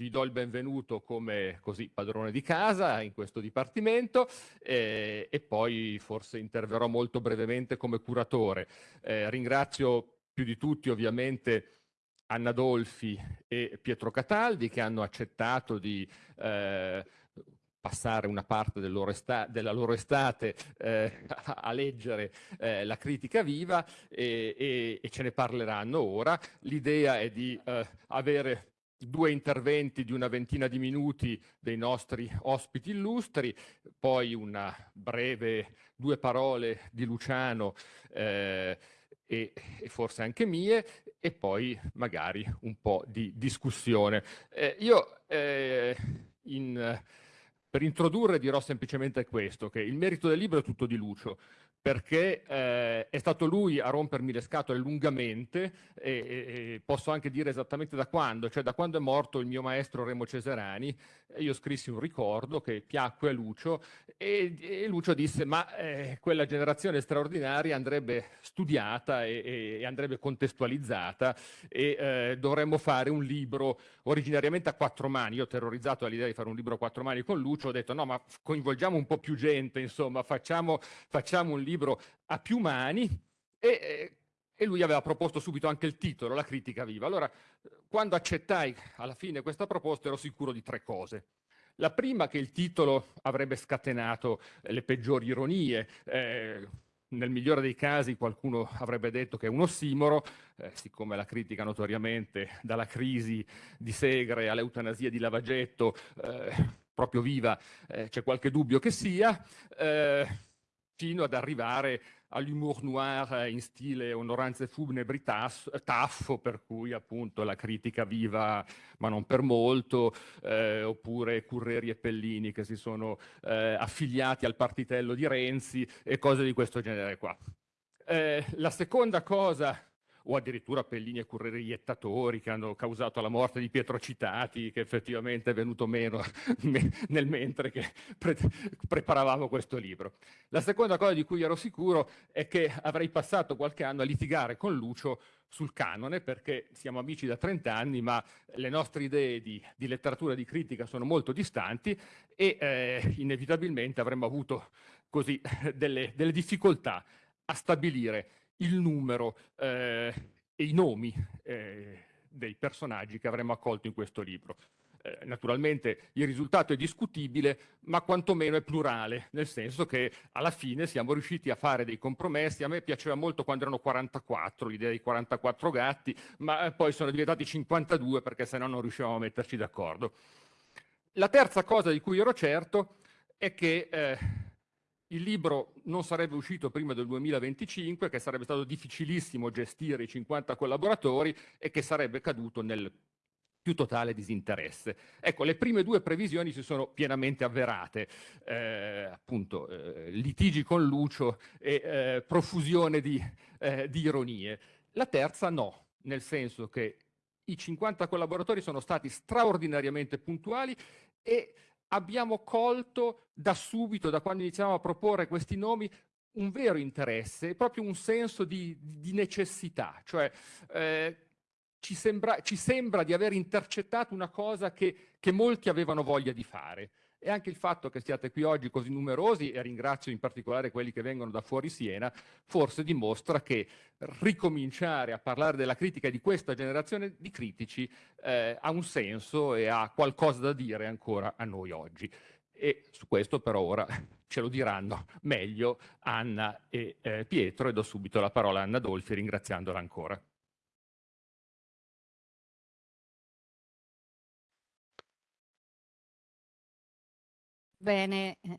vi do il benvenuto come così padrone di casa in questo dipartimento eh, e poi forse interverrò molto brevemente come curatore. Eh, ringrazio più di tutti ovviamente Anna Dolfi e Pietro Cataldi che hanno accettato di eh, passare una parte del loro della loro estate eh, a leggere eh, la critica viva e, e, e, ce ne parleranno ora. L'idea è di eh, avere due interventi di una ventina di minuti dei nostri ospiti illustri, poi una breve due parole di Luciano eh, e, e, forse anche mie e poi magari un po' di discussione. Eh, io eh, in per introdurre dirò semplicemente questo, che il merito del libro è tutto di Lucio, perché eh, è stato lui a rompermi le scatole lungamente e, e, posso anche dire esattamente da quando, cioè da quando è morto il mio maestro Remo Ceserani, io scrissi un ricordo che piacque a Lucio e, e Lucio disse ma eh, quella generazione straordinaria andrebbe studiata e, e andrebbe contestualizzata e eh, dovremmo fare un libro originariamente a quattro mani, io terrorizzato dall'idea di fare un libro a quattro mani con Lucio ho detto no ma coinvolgiamo un po' più gente insomma facciamo, facciamo un libro a più mani. E, e lui aveva proposto subito anche il titolo, La critica viva. Allora, quando accettai alla fine questa proposta ero sicuro di tre cose. La prima che il titolo avrebbe scatenato le peggiori ironie, eh, nel migliore dei casi qualcuno avrebbe detto che è un ossimoro, eh, siccome la critica notoriamente dalla crisi di Segre all'eutanasia di Lavagetto, eh, proprio viva, eh, c'è qualche dubbio che sia. Eh, fino ad arrivare all'humour noir in stile onoranze funebri taffo, per cui appunto la critica viva ma non per molto, eh, oppure Curreri e Pellini che si sono eh, affiliati al partitello di Renzi e cose di questo genere qua. Eh, la seconda cosa o addirittura Pellini e Curreri iettatori che hanno causato la morte di Pietro Citati, che effettivamente è venuto meno nel mentre che pre preparavamo questo libro. La seconda cosa di cui ero sicuro è che avrei passato qualche anno a litigare con Lucio sul canone, perché siamo amici da 30 anni, ma le nostre idee di, di letteratura e di critica sono molto distanti e eh, inevitabilmente avremmo avuto così delle, delle difficoltà a stabilire il numero eh, e i nomi eh, dei personaggi che avremmo accolto in questo libro. Eh, naturalmente il risultato è discutibile, ma quantomeno è plurale, nel senso che alla fine siamo riusciti a fare dei compromessi. A me piaceva molto quando erano 44, l'idea dei 44 gatti, ma eh, poi sono diventati 52 perché se no non riuscivamo a metterci d'accordo. La terza cosa di cui ero certo è che eh, il libro non sarebbe uscito prima del 2025, che sarebbe stato difficilissimo gestire i 50 collaboratori e che sarebbe caduto nel più totale disinteresse. Ecco, le prime due previsioni si sono pienamente avverate, eh, appunto eh, litigi con Lucio e eh, profusione di, eh, di ironie. La terza no, nel senso che i 50 collaboratori sono stati straordinariamente puntuali e abbiamo colto da subito, da quando iniziamo a proporre questi nomi, un vero interesse, proprio un senso di, di necessità, cioè eh, ci, sembra, ci, sembra, di aver intercettato una cosa che, che molti avevano voglia di fare e anche il fatto che siate qui oggi così numerosi, e ringrazio in particolare quelli che vengono da fuori Siena, forse dimostra che ricominciare a parlare della critica di questa generazione di critici eh, ha un senso e ha qualcosa da dire ancora a noi oggi. E su questo però ora ce lo diranno meglio Anna e eh, Pietro e do subito la parola a Anna Dolfi ringraziandola ancora. Bene, eh,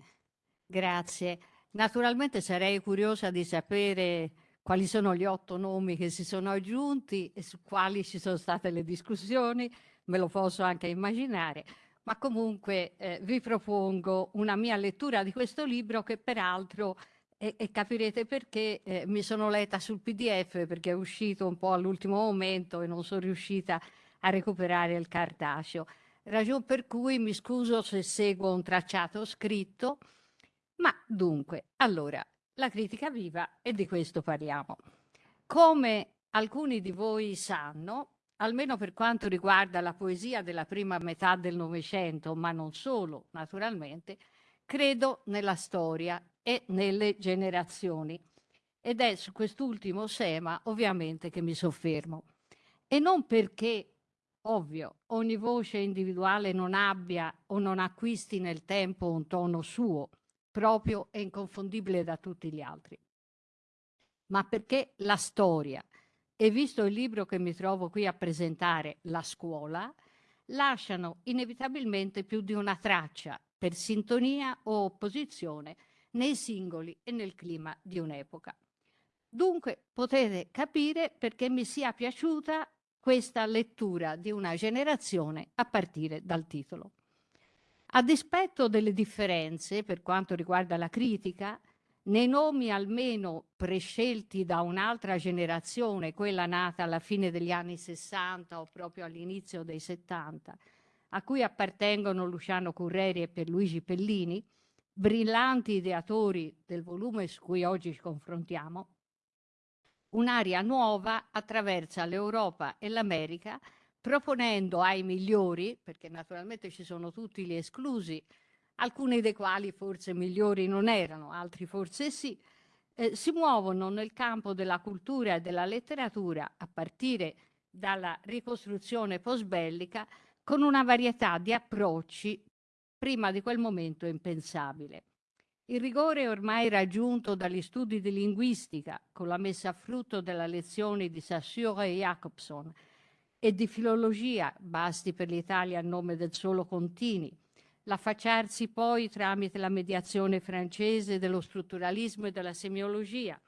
grazie. Naturalmente sarei curiosa di sapere quali sono gli otto nomi che si sono aggiunti e su quali ci sono state le discussioni, me lo posso anche immaginare, ma comunque eh, vi propongo una mia lettura di questo libro che peraltro, e, e capirete perché, eh, mi sono letta sul PDF perché è uscito un po' all'ultimo momento e non sono riuscita a recuperare il cartaceo ragion per cui mi scuso se seguo un tracciato scritto, ma dunque, allora, la critica viva e di questo parliamo. Come alcuni di voi sanno, almeno per quanto riguarda la poesia della prima metà del Novecento, ma non solo, naturalmente, credo nella storia e nelle generazioni. Ed è su quest'ultimo tema, ovviamente, che mi soffermo. E non perché, ovvio, ogni voce individuale non abbia o non acquisti nel tempo un tono suo, proprio e inconfondibile da tutti gli altri, ma perché la storia, e visto il libro che mi trovo qui a presentare, La scuola, lasciano inevitabilmente più di una traccia per sintonia o opposizione nei singoli e nel clima di un'epoca. Dunque potete capire perché mi sia piaciuta questa lettura di una generazione a partire dal titolo. A dispetto delle differenze per quanto riguarda la critica, nei nomi almeno prescelti da un'altra generazione, quella nata alla fine degli anni 60 o proprio all'inizio dei 70, a cui appartengono Luciano Curreri e Pierluigi Pellini, brillanti ideatori del volume su cui oggi ci confrontiamo, un'area nuova attraversa l'Europa e l'America proponendo ai migliori, perché naturalmente ci sono tutti gli esclusi, alcuni dei quali forse migliori non erano, altri forse sì, eh, si muovono nel campo della cultura e della letteratura a partire dalla ricostruzione post-bellica con una varietà di approcci prima di quel momento impensabile. Il rigore ormai raggiunto dagli studi di linguistica con la messa a frutto della lezione di Saussure e Jacobson e di filologia, basti per l'Italia il nome del solo Contini, l'affacciarsi poi tramite la mediazione francese dello strutturalismo e della semiologia,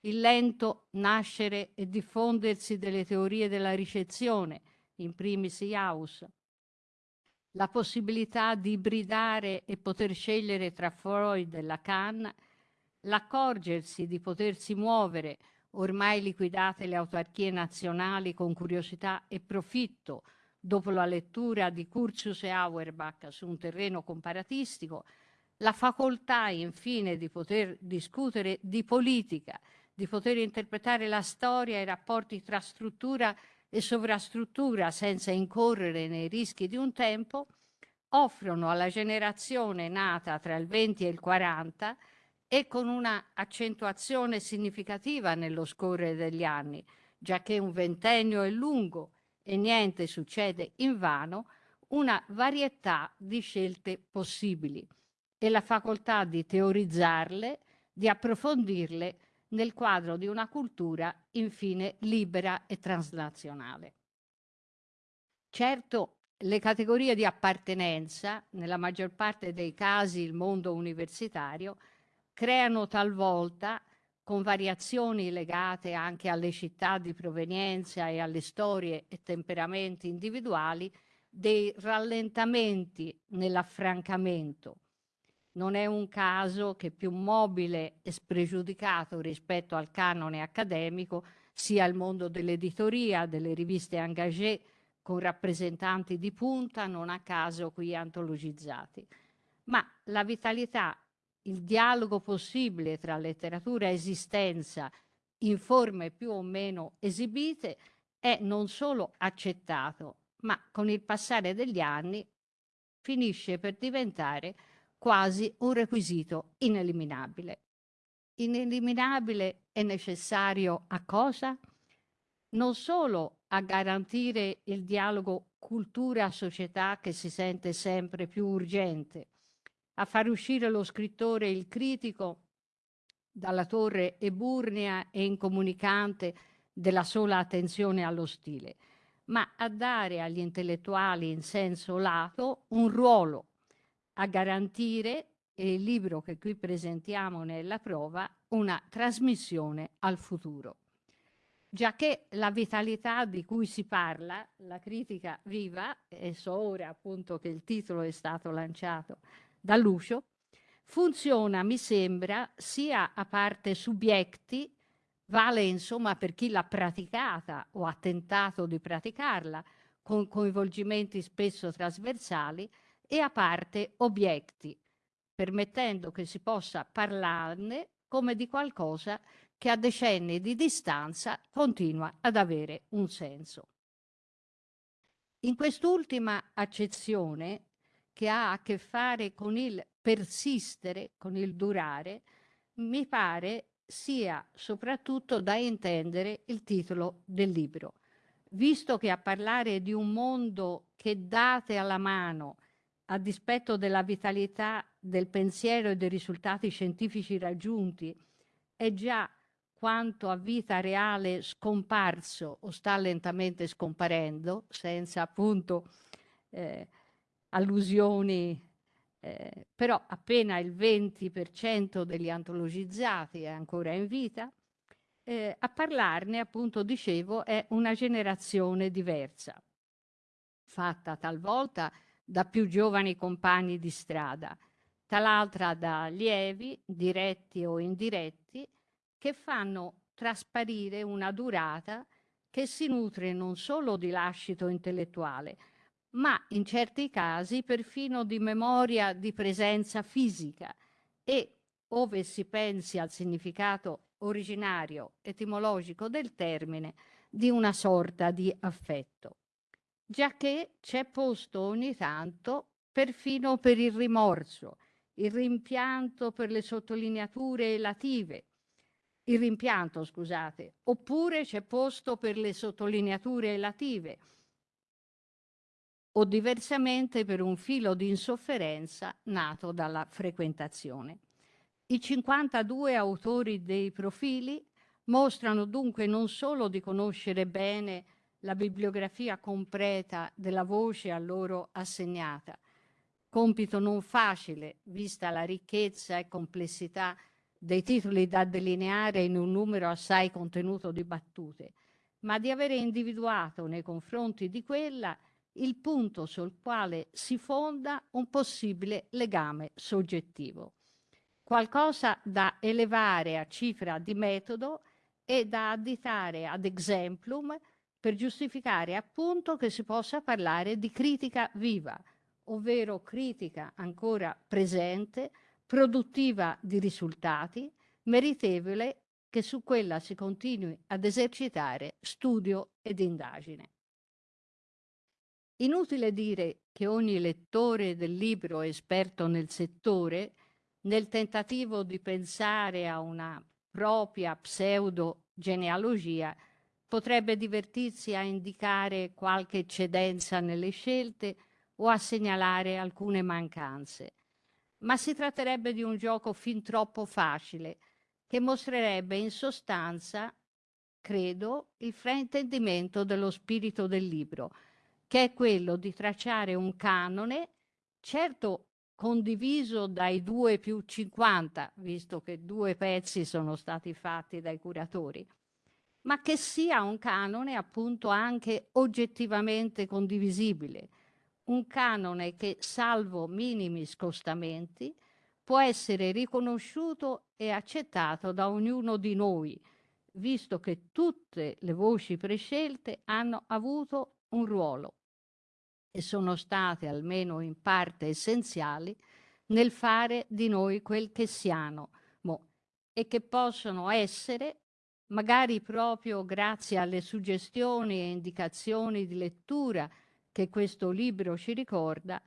il lento nascere e diffondersi delle teorie della ricezione, in primis Jaus, la possibilità di ibridare e poter scegliere tra Freud e Lacan, l'accorgersi di potersi muovere, ormai liquidate le autarchie nazionali con curiosità e profitto, dopo la lettura di Curtius e Auerbach su un terreno comparatistico, la facoltà infine di poter discutere di politica, di poter interpretare la storia e i rapporti tra struttura e sovrastruttura senza incorrere nei rischi di un tempo, offrono alla generazione nata tra il 20 e il 40 e con una accentuazione significativa nello scorrere degli anni, già che un ventennio è lungo e niente succede invano, una varietà di scelte possibili. E la facoltà di teorizzarle, di approfondirle nel quadro di una cultura infine libera e transnazionale. Certo, le categorie di appartenenza, nella maggior parte dei casi il mondo universitario, creano talvolta con variazioni legate anche alle città di provenienza e alle storie e temperamenti individuali, dei rallentamenti nell'affrancamento. Non è un caso che più mobile e spregiudicato rispetto al canone accademico sia il mondo dell'editoria, delle riviste engagé, con rappresentanti di punta, non a caso qui antologizzati. Ma la vitalità il dialogo possibile tra letteratura e esistenza in forme più o meno esibite è non solo accettato, ma con il passare degli anni finisce per diventare quasi un requisito ineliminabile. Ineliminabile e necessario a cosa? Non solo a garantire il dialogo cultura-società che si sente sempre più urgente, a far uscire lo scrittore e il critico dalla torre eburnea e incomunicante della sola attenzione allo stile, ma a dare agli intellettuali in senso lato un ruolo, a garantire, e il libro che qui presentiamo nella prova, una trasmissione al futuro. Già che la vitalità di cui si parla, la critica viva, e so ora appunto che il titolo è stato lanciato da Lucio, funziona, mi sembra, sia a parte subietti, vale insomma per chi l'ha praticata o ha tentato di praticarla, con coinvolgimenti spesso trasversali, e a parte obiekti, permettendo che si possa parlarne come di qualcosa che a decenni di distanza continua ad avere un senso. In quest'ultima accezione, che ha a che fare con il persistere, con il durare, mi pare sia soprattutto da intendere il titolo del libro, visto che a parlare di un mondo che date alla mano, a dispetto della vitalità del pensiero e dei risultati scientifici raggiunti, è già quanto a vita reale scomparso o sta lentamente scomparendo, senza appunto eh, allusioni, eh, però appena il 20% degli antologizzati è ancora in vita, eh, a parlarne, appunto, dicevo, è una generazione diversa, fatta talvolta da più giovani compagni di strada, tal'altra da allievi, diretti o indiretti, che fanno trasparire una durata che si nutre non solo di lascito intellettuale, ma in certi casi perfino di memoria di presenza fisica. E, ove si pensi al significato originario etimologico del termine, di una sorta di affetto, giacché c'è posto ogni tanto perfino per il rimorso, il rimpianto per le sottolineature elative, il rimpianto, scusate, oppure c'è posto per le sottolineature elative, o diversamente per un filo di insofferenza nato dalla frequentazione. I 52 autori dei profili mostrano dunque non solo di conoscere bene la bibliografia completa della voce a loro assegnata, compito non facile vista la ricchezza e complessità dei titoli da delineare in un numero assai contenuto di battute, ma di avere individuato nei confronti di quella il punto sul quale si fonda un possibile legame soggettivo. Qualcosa da elevare a cifra di metodo e da additare ad exemplum per giustificare appunto che si possa parlare di critica viva, ovvero critica ancora presente, produttiva di risultati, meritevole che su quella si continui ad esercitare studio ed indagine. Inutile dire che ogni lettore del libro esperto nel settore, nel tentativo di pensare a una propria pseudo-genealogia, potrebbe divertirsi a indicare qualche eccedenza nelle scelte o a segnalare alcune mancanze. Ma si tratterebbe di un gioco fin troppo facile, che mostrerebbe in sostanza, credo, il fraintendimento dello spirito del libro, che è quello di tracciare un canone, certo condiviso dai due più 50, visto che due pezzi sono stati fatti dai curatori, ma che sia un canone appunto anche oggettivamente condivisibile, un canone che, salvo minimi scostamenti, può essere riconosciuto e accettato da ognuno di noi, visto che tutte le voci prescelte hanno avuto un ruolo e sono state almeno in parte essenziali nel fare di noi quel che siamo mo, e che possono essere, magari proprio grazie alle suggestioni e indicazioni di lettura che questo libro ci ricorda,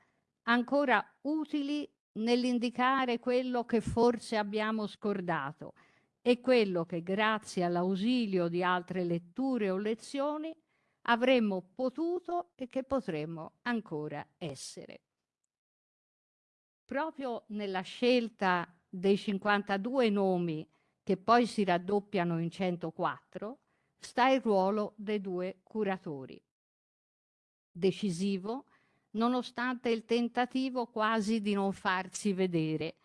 ancora utili nell'indicare quello che forse abbiamo scordato e quello che grazie all'ausilio di altre letture o lezioni avremmo potuto e che potremmo ancora essere. Proprio nella scelta dei 52 nomi che poi si raddoppiano in 104 sta il ruolo dei due curatori. Decisivo, nonostante il tentativo quasi di non farsi vedere.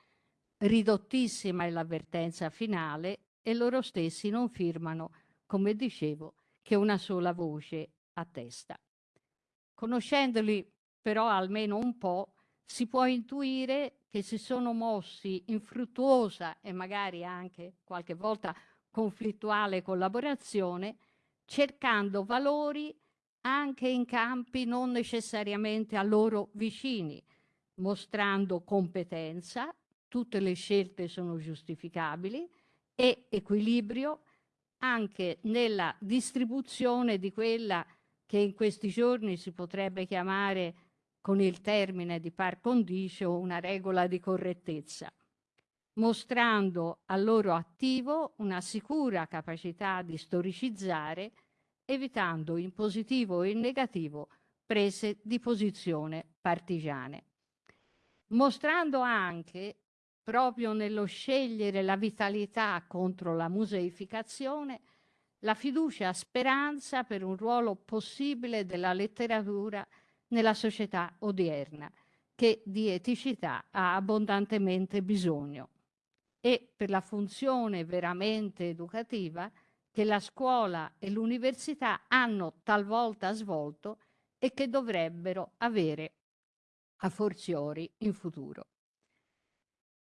Ridottissima è l'avvertenza finale e loro stessi non firmano, come dicevo, che una sola voce a testa. Conoscendoli però almeno un po', si può intuire che si sono mossi in fruttuosa e magari anche qualche volta conflittuale collaborazione, cercando valori anche in campi non necessariamente a loro vicini, mostrando competenza, tutte le scelte sono giustificabili, e equilibrio anche nella distribuzione di quella che in questi giorni si potrebbe chiamare con il termine di par condicio una regola di correttezza, mostrando al loro attivo una sicura capacità di storicizzare, evitando in positivo e in negativo prese di posizione partigiane. Mostrando anche, proprio nello scegliere la vitalità contro la museificazione, la fiducia speranza per un ruolo possibile della letteratura nella società odierna, che di eticità ha abbondantemente bisogno, e per la funzione veramente educativa che la scuola e l'università hanno talvolta svolto e che dovrebbero avere a forziori in futuro.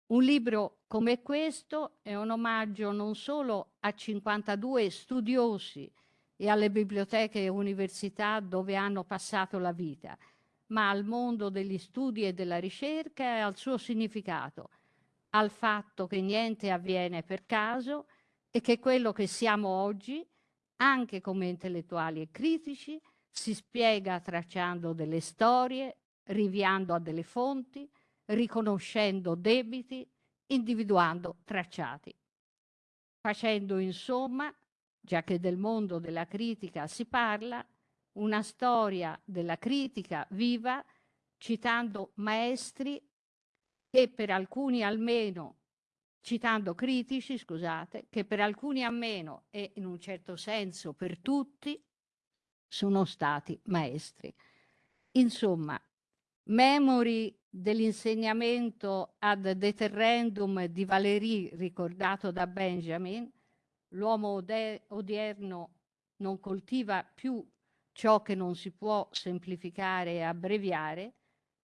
Un libro come questo è un omaggio non solo a 52 studiosi e alle biblioteche e università dove hanno passato la vita, ma al mondo degli studi e della ricerca e al suo significato, al fatto che niente avviene per caso e che quello che siamo oggi, anche come intellettuali e critici, si spiega tracciando delle storie, riviando a delle fonti, riconoscendo debiti, individuando tracciati. Facendo insomma, già che del mondo della critica si parla, una storia della critica viva, citando maestri che per alcuni almeno, citando critici, scusate, che per alcuni almeno e in un certo senso per tutti sono stati maestri. Insomma, memori dell'insegnamento ad deterrendum di Valéry ricordato da Benjamin, l'uomo odierno non coltiva più ciò che non si può semplificare e abbreviare,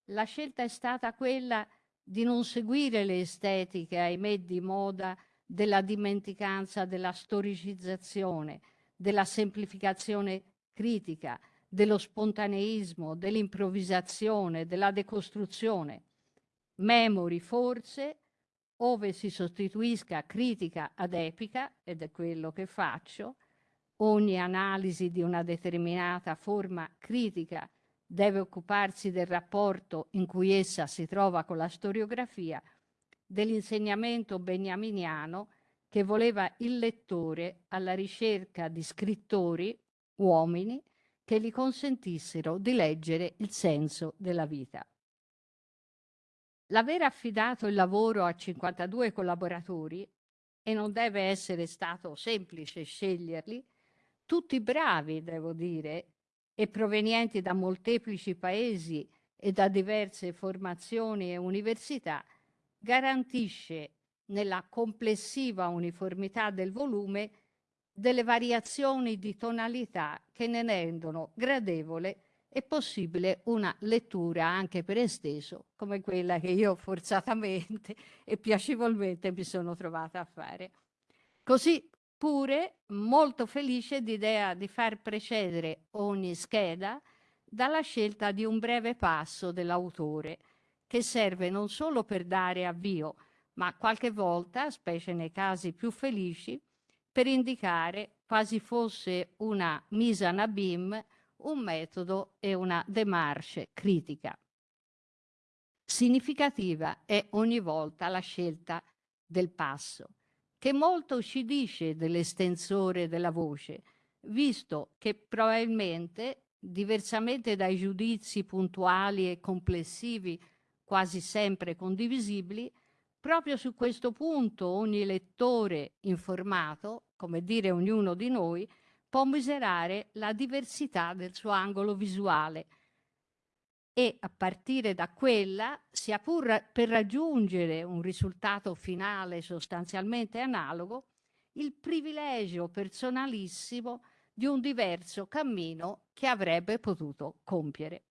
la scelta è stata quella di non seguire le estetiche, ahimè, di moda della dimenticanza, della storicizzazione, della semplificazione critica, dello spontaneismo, dell'improvvisazione, della decostruzione. Memory forse, ove si sostituisca critica ad epica, ed è quello che faccio, ogni analisi di una determinata forma critica deve occuparsi del rapporto in cui essa si trova con la storiografia, dell'insegnamento beniaminiano che voleva il lettore alla ricerca di scrittori, uomini, che gli consentissero di leggere il senso della vita. L'aver affidato il lavoro a 52 collaboratori, e non deve essere stato semplice sceglierli, tutti bravi, devo dire, e provenienti da molteplici paesi e da diverse formazioni e università, garantisce nella complessiva uniformità del volume delle variazioni di tonalità che ne rendono gradevole e possibile una lettura anche per esteso, come quella che io forzatamente e piacevolmente mi sono trovata a fare. Così pure molto felice d'idea di far precedere ogni scheda dalla scelta di un breve passo dell'autore, che serve non solo per dare avvio, ma qualche volta, specie nei casi più felici, per indicare quasi fosse una mise en abîme, un metodo e una démarche critica. Significativa è ogni volta la scelta del passo, che molto ci dice dell'estensore della voce, visto che probabilmente, diversamente dai giudizi puntuali e complessivi quasi sempre condivisibili, Proprio su questo punto ogni lettore informato, come dire ognuno di noi, può misurare la diversità del suo angolo visuale e a partire da quella, sia pur per raggiungere un risultato finale sostanzialmente analogo, il privilegio personalissimo di un diverso cammino che avrebbe potuto compiere.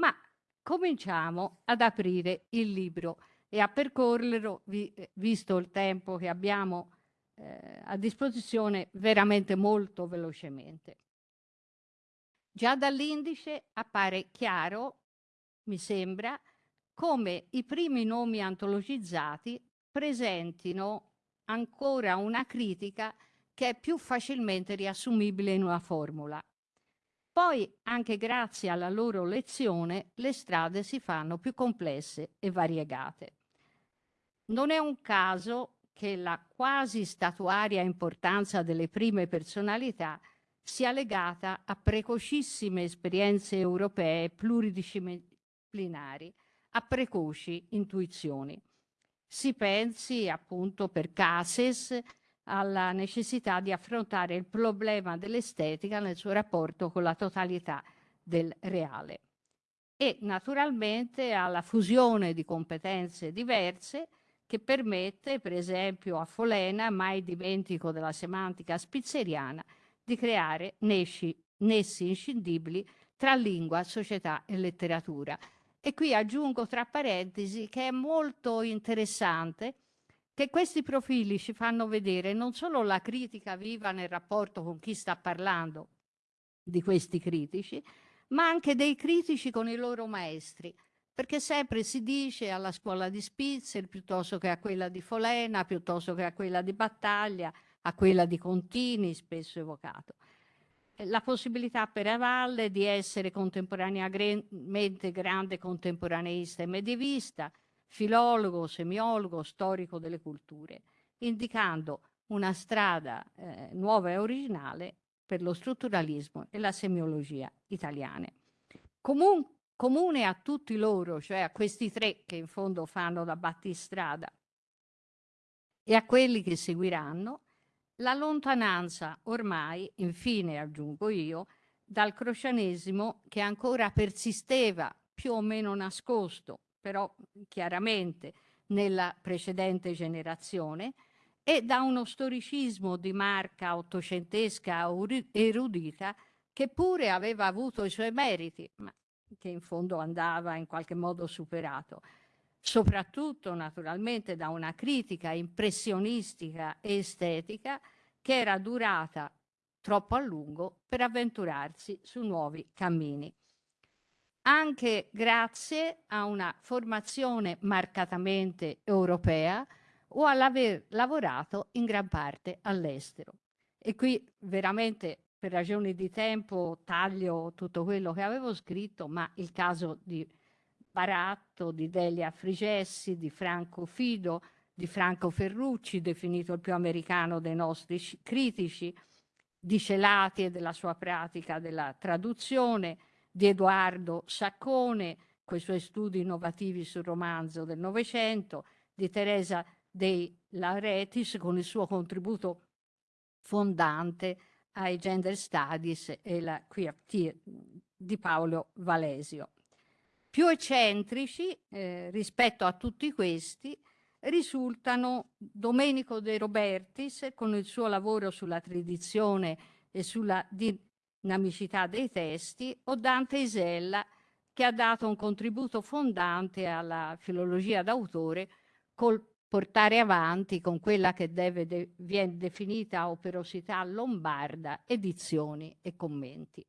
Ma cominciamo ad aprire il libro e a percorrerlo, vi, visto il tempo che abbiamo eh, a disposizione, veramente molto velocemente. Già dall'indice appare chiaro, mi sembra, come i primi nomi antologizzati presentino ancora una critica che è più facilmente riassumibile in una formula. Poi, anche grazie alla loro lezione, le strade si fanno più complesse e variegate. Non è un caso che la quasi statuaria importanza delle prime personalità sia legata a precocissime esperienze europee pluridisciplinari, a precoci intuizioni. Si pensi appunto per Cases alla necessità di affrontare il problema dell'estetica nel suo rapporto con la totalità del reale e naturalmente alla fusione di competenze diverse che permette, per esempio a Folena, mai dimentico della semantica spizzeriana, di creare nesci, nessi inscindibili tra lingua, società e letteratura. E qui aggiungo tra parentesi che è molto interessante che questi profili ci fanno vedere non solo la critica viva nel rapporto con chi sta parlando di questi critici, ma anche dei critici con i loro maestri, perché sempre si dice alla scuola di Spitzer piuttosto che a quella di Folena, piuttosto che a quella di Battaglia, a quella di Contini, spesso evocato. La possibilità per Avalle di essere contemporaneamente grande contemporaneista e medievista, filologo, semiologo, storico delle culture, indicando una strada eh, nuova e originale per lo strutturalismo e la semiologia italiane. Comun comune a tutti loro, cioè a questi tre che in fondo fanno da battistrada e a quelli che seguiranno, la lontananza ormai, infine aggiungo io, dal crocianesimo che ancora persisteva più o meno nascosto però chiaramente nella precedente generazione, e da uno storicismo di marca ottocentesca erudita che pure aveva avuto i suoi meriti, ma che in fondo andava in qualche modo superato, soprattutto naturalmente da una critica impressionistica e estetica che era durata troppo a lungo per avventurarsi su nuovi cammini anche grazie a una formazione marcatamente europea o all'aver lavorato in gran parte all'estero. E qui veramente per ragioni di tempo taglio tutto quello che avevo scritto, ma il caso di Baratto, di Delia Frigessi, di Franco Fido, di Franco Ferrucci, definito il più americano dei nostri critici, di Celati e della sua pratica della traduzione, di Edoardo Saccone, con i suoi studi innovativi sul romanzo del Novecento, di Teresa dei Lauretis con il suo contributo fondante ai gender studies e la QFT di Paolo Valesio. Più eccentrici eh, rispetto a tutti questi risultano Domenico De Robertis con il suo lavoro sulla tradizione e sulla dinamicità dei testi, o Dante Isella, che ha dato un contributo fondante alla filologia d'autore col portare avanti con quella che de viene definita operosità lombarda, edizioni e commenti.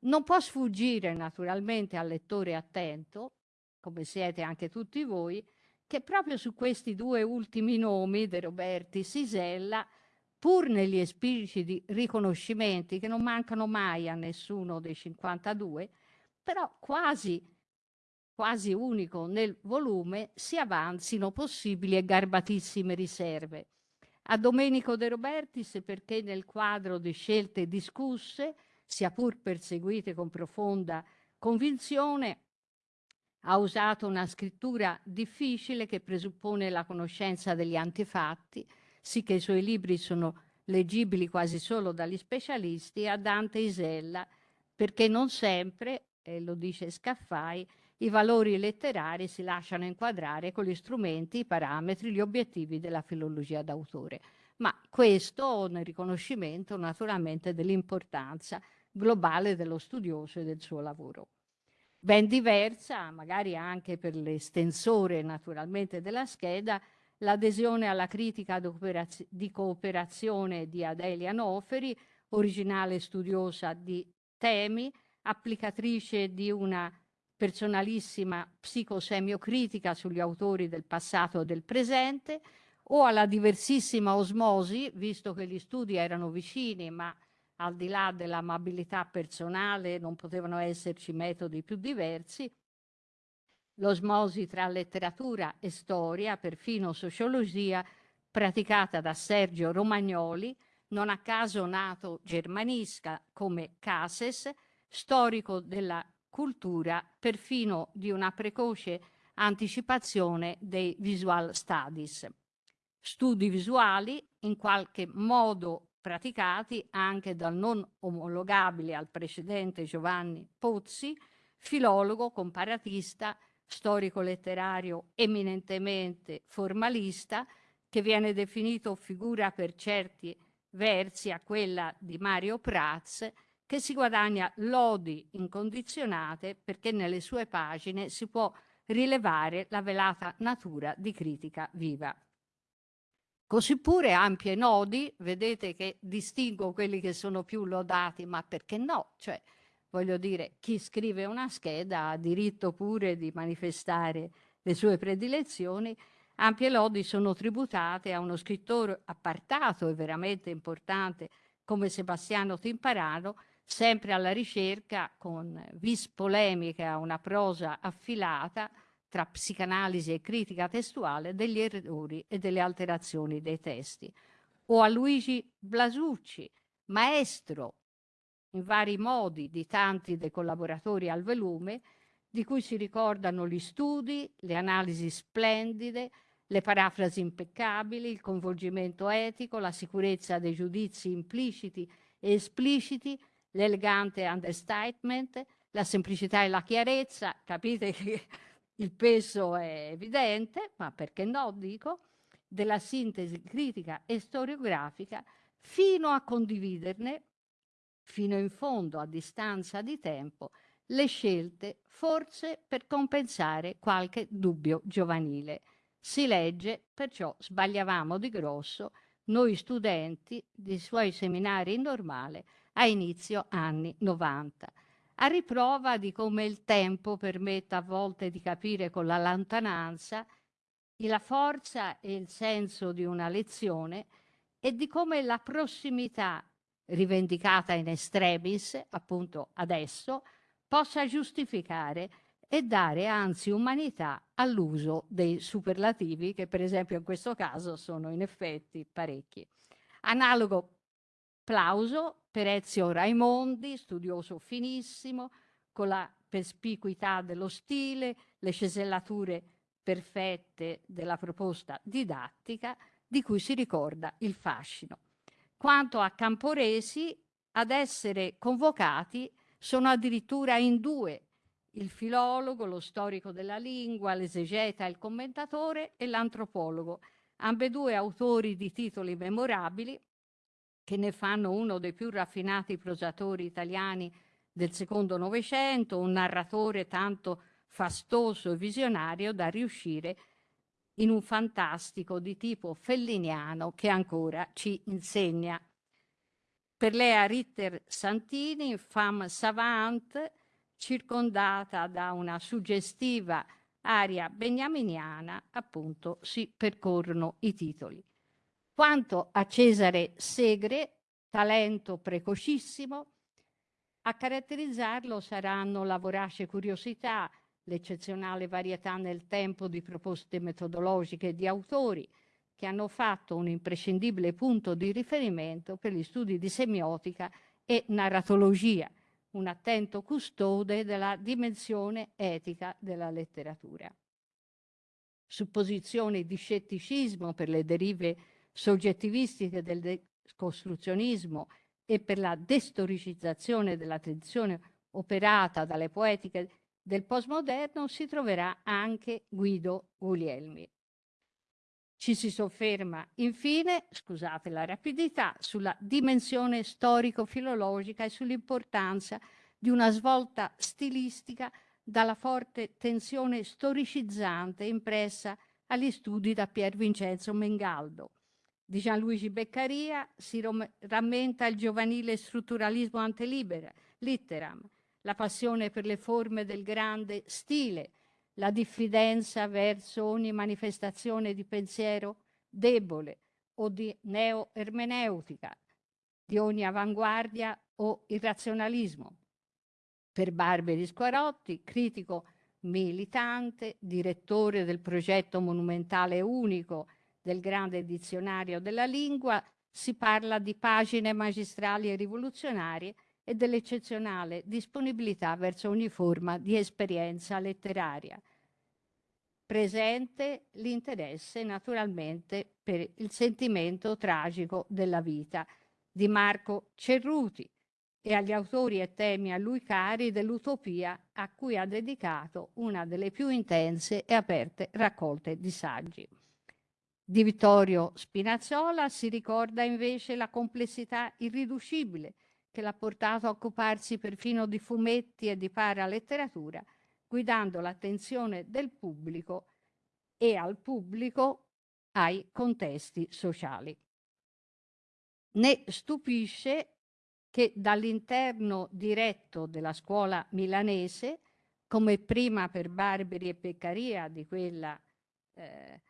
Non può sfuggire naturalmente al lettore attento, come siete anche tutti voi, che proprio su questi due ultimi nomi, De Roberti e Sisella, pur negli espliciti riconoscimenti che non mancano mai a nessuno dei 52, però quasi, quasi unico nel volume, si avanzino possibili e garbatissime riserve. A Domenico De Robertis perché nel quadro di scelte discusse, sia pur perseguite con profonda convinzione, ha usato una scrittura difficile che presuppone la conoscenza degli antefatti, sì che i suoi libri sono leggibili quasi solo dagli specialisti, a Dante Isella, perché non sempre, e lo dice Scaffai, i valori letterari si lasciano inquadrare con gli strumenti, i parametri, gli obiettivi della filologia d'autore. Ma questo nel riconoscimento naturalmente dell'importanza globale dello studioso e del suo lavoro. Ben diversa, magari anche per l'estensore naturalmente della scheda, l'adesione alla critica di cooperazione di Adelia Noferi, originale studiosa di temi, applicatrice di una personalissima psicosemiocritica sugli autori del passato e del presente, o alla diversissima osmosi, visto che gli studi erano vicini, ma al di là dell'amabilità personale non potevano esserci metodi più diversi, l'osmosi tra letteratura e storia, perfino sociologia, praticata da Sergio Romagnoli, non a caso nato germanista come Cases, storico della cultura, perfino di una precoce anticipazione dei visual studies. Studi visuali in qualche modo praticati anche dal non omologabile al precedente Giovanni Pozzi, filologo comparatista, storico letterario eminentemente formalista, che viene definito figura per certi versi a quella di Mario Prats, che si guadagna lodi incondizionate perché nelle sue pagine si può rilevare la velata natura di critica viva. Così pure ampie nodi, vedete che distingo quelli che sono più lodati, ma perché no? Cioè, voglio dire, chi scrive una scheda ha diritto pure di manifestare le sue predilezioni. Ampie lodi sono tributate a uno scrittore appartato e veramente importante come Sebastiano Timparano, sempre alla ricerca con vis polemica, una prosa affilata tra psicanalisi e critica testuale degli errori e delle alterazioni dei testi. O a Luigi Blasucci, maestro in vari modi di tanti dei collaboratori al volume, di cui si ricordano gli studi, le analisi splendide, le parafrasi impeccabili, il coinvolgimento etico, la sicurezza dei giudizi impliciti e espliciti, l'elegante understatement, la semplicità e la chiarezza, capite che il peso è evidente, ma perché no, dico, della sintesi critica e storiografica, fino a condividerne, fino in fondo a distanza di tempo, le scelte forse per compensare qualche dubbio giovanile. Si legge, perciò sbagliavamo di grosso, noi studenti dei suoi seminari normale a inizio anni 90, a riprova di come il tempo permetta a volte di capire con la lontananza la forza e il senso di una lezione e di come la prossimità rivendicata in extremis, appunto adesso, possa giustificare e dare anzi umanità all'uso dei superlativi che per esempio in questo caso sono in effetti parecchi. Analogo plauso per Ezio Raimondi, studioso finissimo, con la perspicuità dello stile, le cesellature perfette della proposta didattica di cui si ricorda il fascino. Quanto a Camporesi, ad essere convocati sono addirittura in due, il filologo, lo storico della lingua, l'esegeta, il commentatore e l'antropologo, ambedue autori di titoli memorabili che ne fanno uno dei più raffinati prosatori italiani del secondo Novecento, un narratore tanto fastoso e visionario da riuscire in un fantastico di tipo felliniano che ancora ci insegna. Per Lea Ritter Santini, femme savante, circondata da una suggestiva aria beniaminiana, appunto, si percorrono i titoli. Quanto a Cesare Segre, talento precocissimo, a caratterizzarlo saranno la vorace curiosità, l'eccezionale varietà nel tempo di proposte metodologiche di autori che hanno fatto un imprescindibile punto di riferimento per gli studi di semiotica e narratologia, un attento custode della dimensione etica della letteratura. Supposizioni di scetticismo per le derive soggettivistiche del decostruzionismo e per la destoricizzazione della tradizione operata dalle poetiche del postmoderno si troverà anche Guido Guglielmi. Ci si sofferma infine, scusate la rapidità, sulla dimensione storico-filologica e sull'importanza di una svolta stilistica dalla forte tensione storicizzante impressa agli studi da Pier Vincenzo Mengaldo, di Gianluigi Beccaria si rammenta il giovanile strutturalismo antelitteram, la passione per le forme del grande stile, la diffidenza verso ogni manifestazione di pensiero debole o di neo-ermeneutica, di ogni avanguardia o irrazionalismo. Per Barberi Squarotti, critico militante, direttore del progetto monumentale unico del grande dizionario della lingua, si parla di pagine magistrali e rivoluzionarie e dell'eccezionale disponibilità verso ogni forma di esperienza letteraria. Presente l'interesse naturalmente per il sentimento tragico della vita di Marco Cerruti e agli autori e temi a lui cari dell'utopia a cui ha dedicato una delle più intense e aperte raccolte di saggi. Di Vittorio Spinazzola si ricorda invece la complessità irriducibile che l'ha portato a occuparsi perfino di fumetti e di paraletteratura, guidando l'attenzione del pubblico e al pubblico ai contesti sociali. Ne stupisce che dall'interno diretto della scuola milanese, come prima per Barberi e Peccaria di quella eh,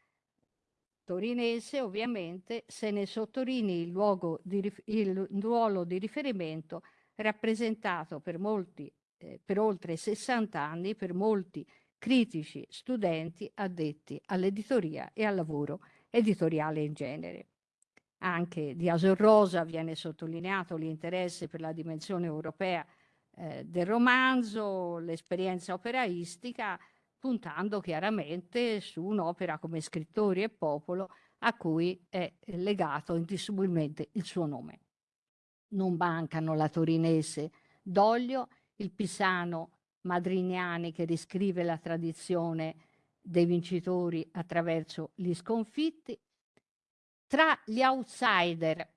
torinese, ovviamente se ne sottolinei il, di, il ruolo di riferimento rappresentato per molti, eh, per oltre 60 anni, per molti critici, studenti addetti all'editoria e al lavoro editoriale in genere. Anche di Asor Rosa viene sottolineato l'interesse per la dimensione europea eh, del romanzo, l'esperienza operaistica, puntando chiaramente su un'opera come Scrittori e Popolo a cui è legato indissolubilmente il suo nome. Non mancano la torinese Doglio, il pisano Madrignani che riscrive la tradizione dei vincitori attraverso gli sconfitti. Tra gli outsider,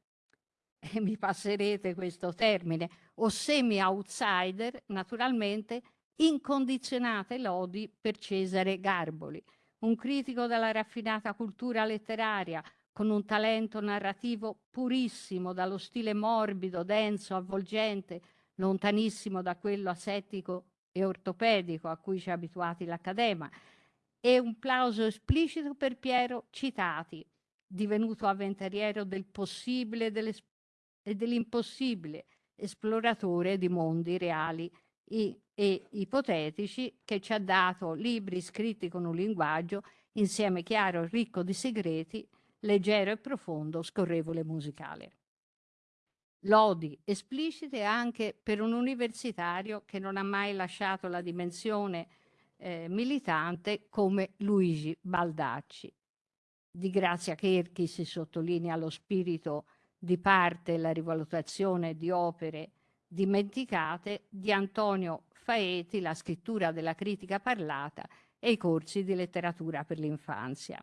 e mi passerete questo termine, o semi-outsider, naturalmente incondizionate lodi per Cesare Garboli, un critico della raffinata cultura letteraria, con un talento narrativo purissimo, dallo stile morbido, denso, avvolgente, lontanissimo da quello asettico e ortopedico a cui ci ha abituati l'Accadema, e un plauso esplicito per Piero Citati, divenuto avventuriero del possibile e dell'impossibile, esploratore di mondi reali e ipotetici che ci ha dato libri scritti con un linguaggio insieme chiaro e ricco di segreti, leggero e profondo, scorrevole e musicale. Lodi esplicite anche per un universitario che non ha mai lasciato la dimensione eh, militante come Luigi Baldacci. Di Grazia Cherchi si sottolinea lo spirito di parte e la rivalutazione di opere dimenticate di Antonio Faeti, la scrittura della critica parlata e i corsi di letteratura per l'infanzia.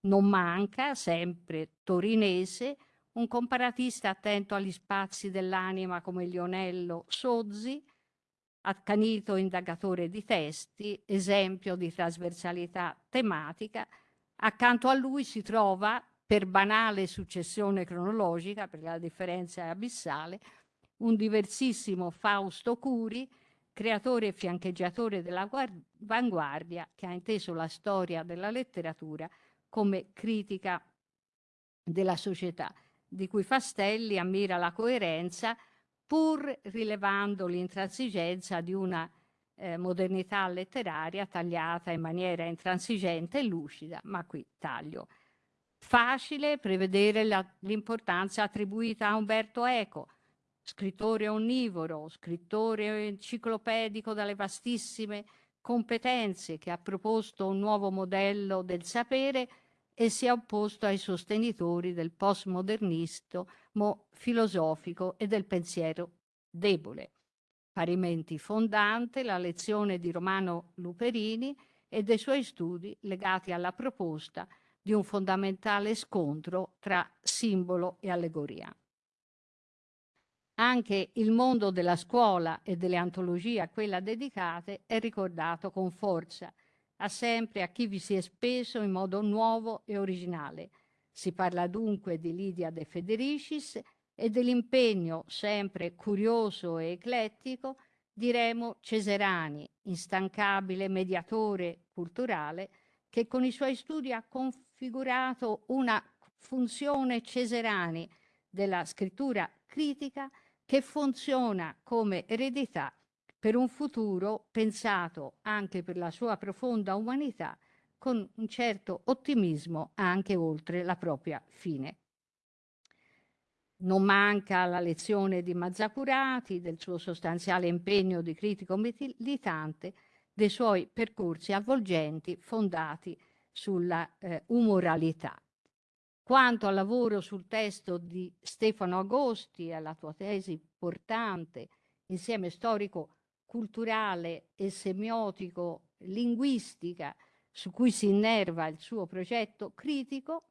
Non manca, sempre torinese, un comparatista attento agli spazi dell'anima come Lionello Sozzi, accanito indagatore di testi, esempio di trasversalità tematica. Accanto a lui si trova, per banale successione cronologica, perché la differenza è abissale, un diversissimo Fausto Curi, creatore e fiancheggiatore dell'avanguardia, che ha inteso la storia della letteratura come critica della società, di cui Fastelli ammira la coerenza, pur rilevando l'intransigenza di una eh, modernità letteraria tagliata in maniera intransigente e lucida, ma qui taglio. Facile prevedere l'importanza attribuita a Umberto Eco, scrittore onnivoro, scrittore enciclopedico dalle vastissime competenze che ha proposto un nuovo modello del sapere e si è opposto ai sostenitori del postmodernismo filosofico e del pensiero debole. Parimenti fondante la lezione di Romano Luperini e dei suoi studi legati alla proposta di un fondamentale scontro tra simbolo e allegoria. Anche il mondo della scuola e delle antologie a quella dedicate è ricordato con forza, a sempre a chi vi si è speso in modo nuovo e originale. Si parla dunque di Lidia De Federicis e dell'impegno sempre curioso e eclettico di Remo Ceserani, instancabile mediatore culturale che con i suoi studi ha configurato una funzione Ceserani della scrittura critica che funziona come eredità per un futuro pensato anche per la sua profonda umanità con un certo ottimismo anche oltre la propria fine. Non manca la lezione di Mazzacurati, del suo sostanziale impegno di critico militante, dei suoi percorsi avvolgenti fondati sulla eh, umoralità. Quanto al lavoro sul testo di Stefano Agosti alla tua tesi portante, insieme storico-culturale e semiotico-linguistica, su cui si innerva il suo progetto critico,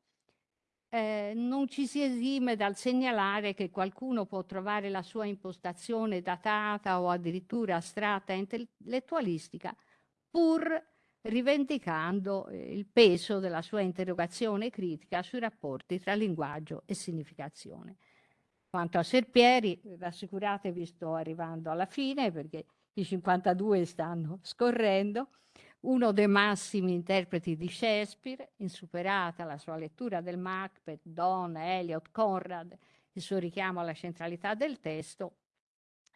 eh, non ci si esime dal segnalare che qualcuno può trovare la sua impostazione datata o addirittura astratta e intellettualistica, pur rivendicando eh, il peso della sua interrogazione critica sui rapporti tra linguaggio e significazione. Quanto a Serpieri, rassicuratevi, sto arrivando alla fine perché i 52 stanno scorrendo, uno dei massimi interpreti di Shakespeare, insuperata la sua lettura del Macbeth, Donne, Eliot, Conrad, il suo richiamo alla centralità del testo,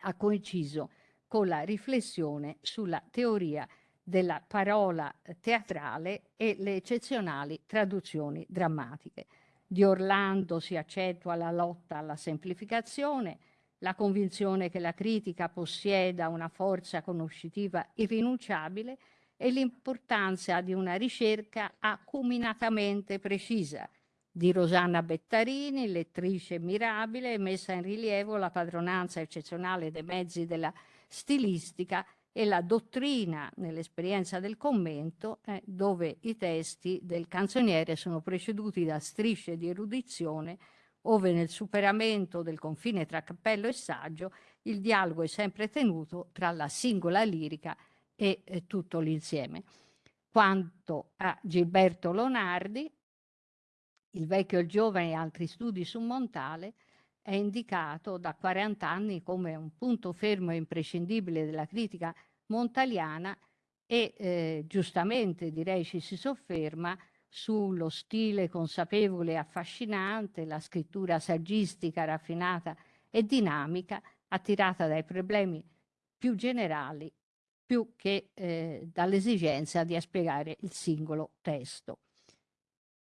ha coinciso con la riflessione sulla teoria della parola teatrale e le eccezionali traduzioni drammatiche. Di Orlando si accentua la lotta alla semplificazione, la convinzione che la critica possieda una forza conoscitiva irrinunciabile e l'importanza di una ricerca acuminatamente precisa. Di Rosanna Bettarini, lettrice mirabile, messa in rilievo la padronanza eccezionale dei mezzi della stilistica e la dottrina nell'esperienza del commento, eh, dove i testi del canzoniere sono preceduti da strisce di erudizione, ove nel superamento del confine tra cappello e saggio il dialogo è sempre tenuto tra la singola lirica e eh, tutto l'insieme. Quanto a Gilberto Lonardi, il vecchio e il giovane e altri studi su Montale, è indicato da 40 anni come un punto fermo e imprescindibile della critica montaliana e eh, giustamente direi ci si sofferma sullo stile consapevole e affascinante, la scrittura saggistica raffinata e dinamica attirata dai problemi più generali più che eh, dall'esigenza di spiegare il singolo testo.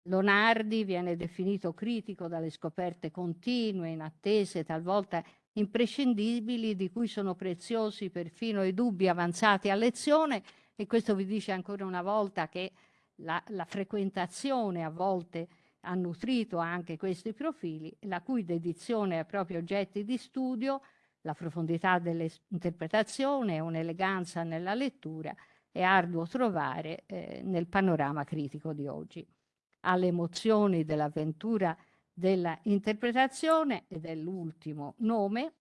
Lonardi viene definito critico dalle scoperte continue, inattese, talvolta imprescindibili, di cui sono preziosi perfino i dubbi avanzati a lezione e questo vi dice ancora una volta che la, la frequentazione a volte ha nutrito anche questi profili, la cui dedizione ai propri oggetti di studio la profondità dell'interpretazione e un'eleganza nella lettura è arduo trovare eh, nel panorama critico di oggi. Alle emozioni dell'avventura della interpretazione ed è l'ultimo nome,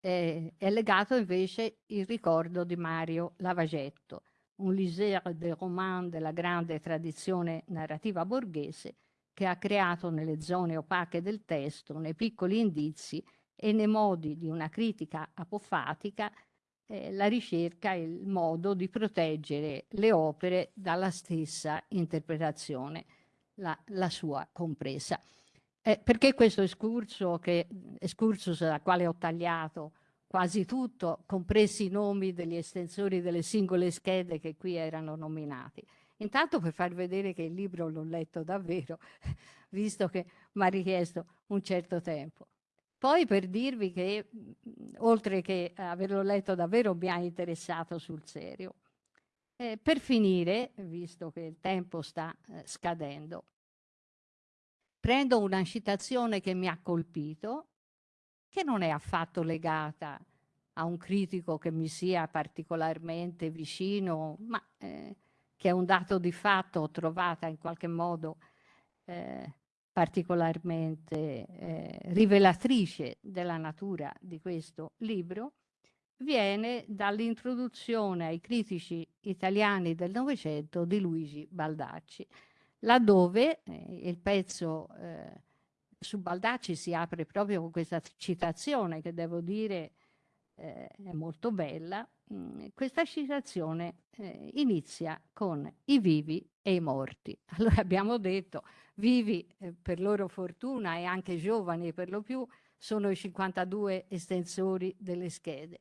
eh, è legato invece il ricordo di Mario Lavagetto, un liseur de roman della grande tradizione narrativa borghese che ha creato nelle zone opache del testo, nei piccoli indizi, e nei modi di una critica apofatica eh, la ricerca e il modo di proteggere le opere dalla stessa interpretazione, la, la sua compresa. Eh, perché questo escursus da quale ho tagliato quasi tutto, compresi i nomi degli estensori delle singole schede che qui erano nominati? Intanto per far vedere che il libro l'ho letto davvero, visto che mi ha richiesto un certo tempo. Poi per dirvi che, mhmm, oltre che averlo letto davvero, mi ha interessato sul serio. Eh, per finire, visto che il tempo sta eh, scadendo, prendo una citazione che mi ha colpito, che non è affatto legata a un critico che mi sia particolarmente vicino, ma eh, che è un dato di fatto trovata in qualche modo eh, particolarmente eh, rivelatrice della natura di questo libro, viene dall'introduzione ai critici italiani del Novecento di Luigi Baldacci, laddove eh, il pezzo eh, su Baldacci si apre proprio con questa citazione che devo dire eh, è molto bella. Mm, questa citazione eh, inizia con i vivi e i morti. Allora abbiamo detto vivi eh, per loro fortuna e anche giovani per lo più, sono i 52 estensori delle schede.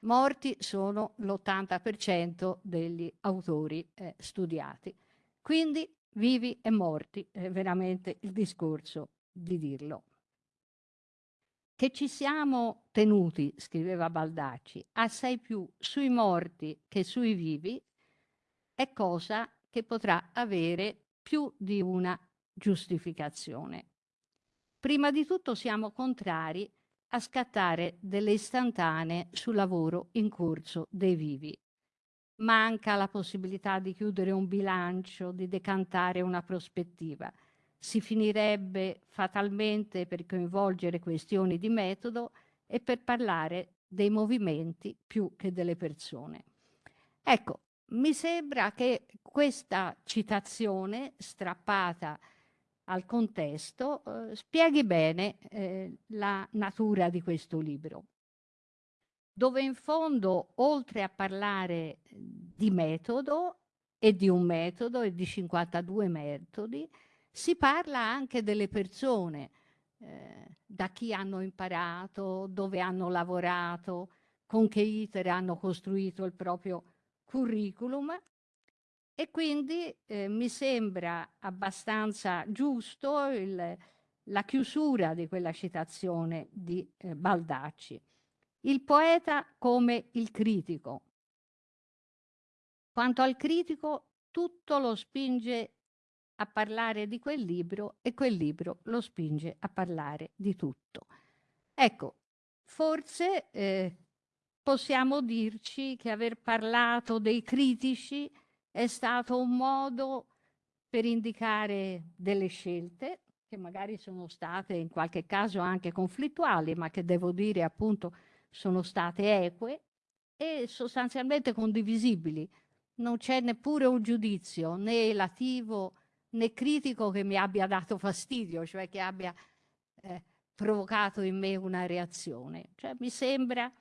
Morti sono l'80% degli autori eh, studiati. Quindi vivi e morti è veramente il discorso di dirlo. Che ci siamo tenuti, scriveva Baldacci, assai più sui morti che sui vivi è cosa che potrà avere più di una giustificazione. Prima di tutto siamo contrari a scattare delle istantanee sul lavoro in corso dei vivi. Manca la possibilità di chiudere un bilancio, di decantare una prospettiva si finirebbe fatalmente per coinvolgere questioni di metodo e per parlare dei movimenti più che delle persone. Ecco, mi sembra che questa citazione strappata al contesto eh, spieghi bene eh, la natura di questo libro, dove in fondo, oltre a parlare di metodo e di un metodo e di 52 metodi, si parla anche delle persone, eh, da chi hanno imparato, dove hanno lavorato, con che iter hanno costruito il proprio curriculum e quindi eh, mi sembra abbastanza giusto il, la chiusura di quella citazione di eh, Baldacci. Il poeta come il critico. Quanto al critico, tutto lo spinge a parlare di quel libro e quel libro lo spinge a parlare di tutto. Ecco, forse eh, possiamo dirci che aver parlato dei critici è stato un modo per indicare delle scelte che magari sono state in qualche caso anche conflittuali, ma che devo dire appunto sono state eque e sostanzialmente condivisibili. Non c'è neppure un giudizio né elativo né critico che mi abbia dato fastidio, cioè che abbia eh, provocato in me una reazione. Cioè, mi sembra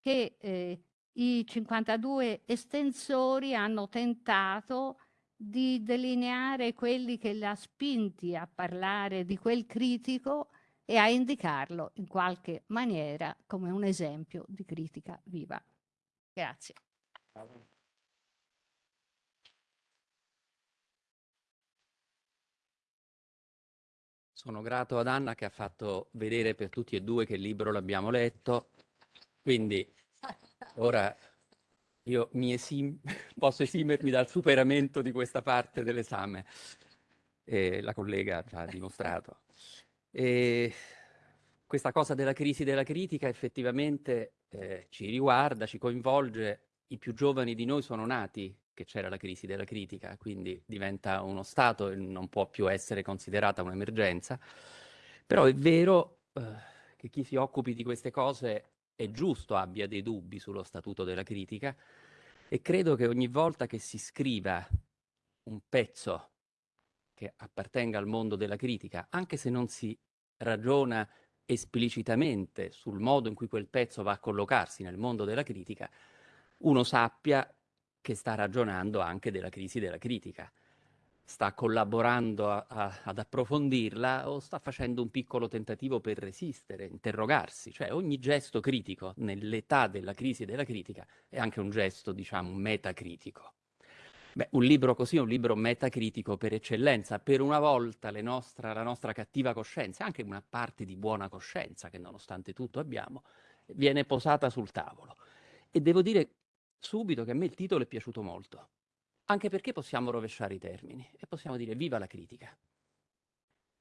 che eh, i 52 estensori hanno tentato di delineare quelli che l'ha spinti a parlare di quel critico e a indicarlo in qualche maniera come un esempio di critica viva. Grazie. Sono grato ad Anna che ha fatto vedere per tutti e due che il libro l'abbiamo letto, quindi ora io esim posso esimermi dal superamento di questa parte dell'esame. Eh, la collega ci ha dimostrato. E questa cosa della crisi della critica effettivamente eh, ci riguarda, ci coinvolge. I più giovani di noi sono nati che c'era la crisi della critica, quindi diventa uno stato e non può più essere considerata un'emergenza. Però è vero eh, che chi si occupi di queste cose è giusto abbia dei dubbi sullo statuto della critica e credo che ogni volta che si scriva un pezzo che appartenga al mondo della critica, anche se non si ragiona esplicitamente sul modo in cui quel pezzo va a collocarsi nel mondo della critica, uno sappia che sta ragionando anche della crisi della critica. Sta collaborando a, a, ad approfondirla o sta facendo un piccolo tentativo per resistere, interrogarsi. Cioè ogni gesto critico nell'età della crisi della critica è anche un gesto, diciamo, metacritico. Beh, un libro così è un libro metacritico per eccellenza. Per una volta nostra, la nostra cattiva coscienza, anche una parte di buona coscienza che nonostante tutto abbiamo, viene posata sul tavolo. E devo dire subito che a me il titolo è piaciuto molto, anche perché possiamo rovesciare i termini e possiamo dire viva la critica,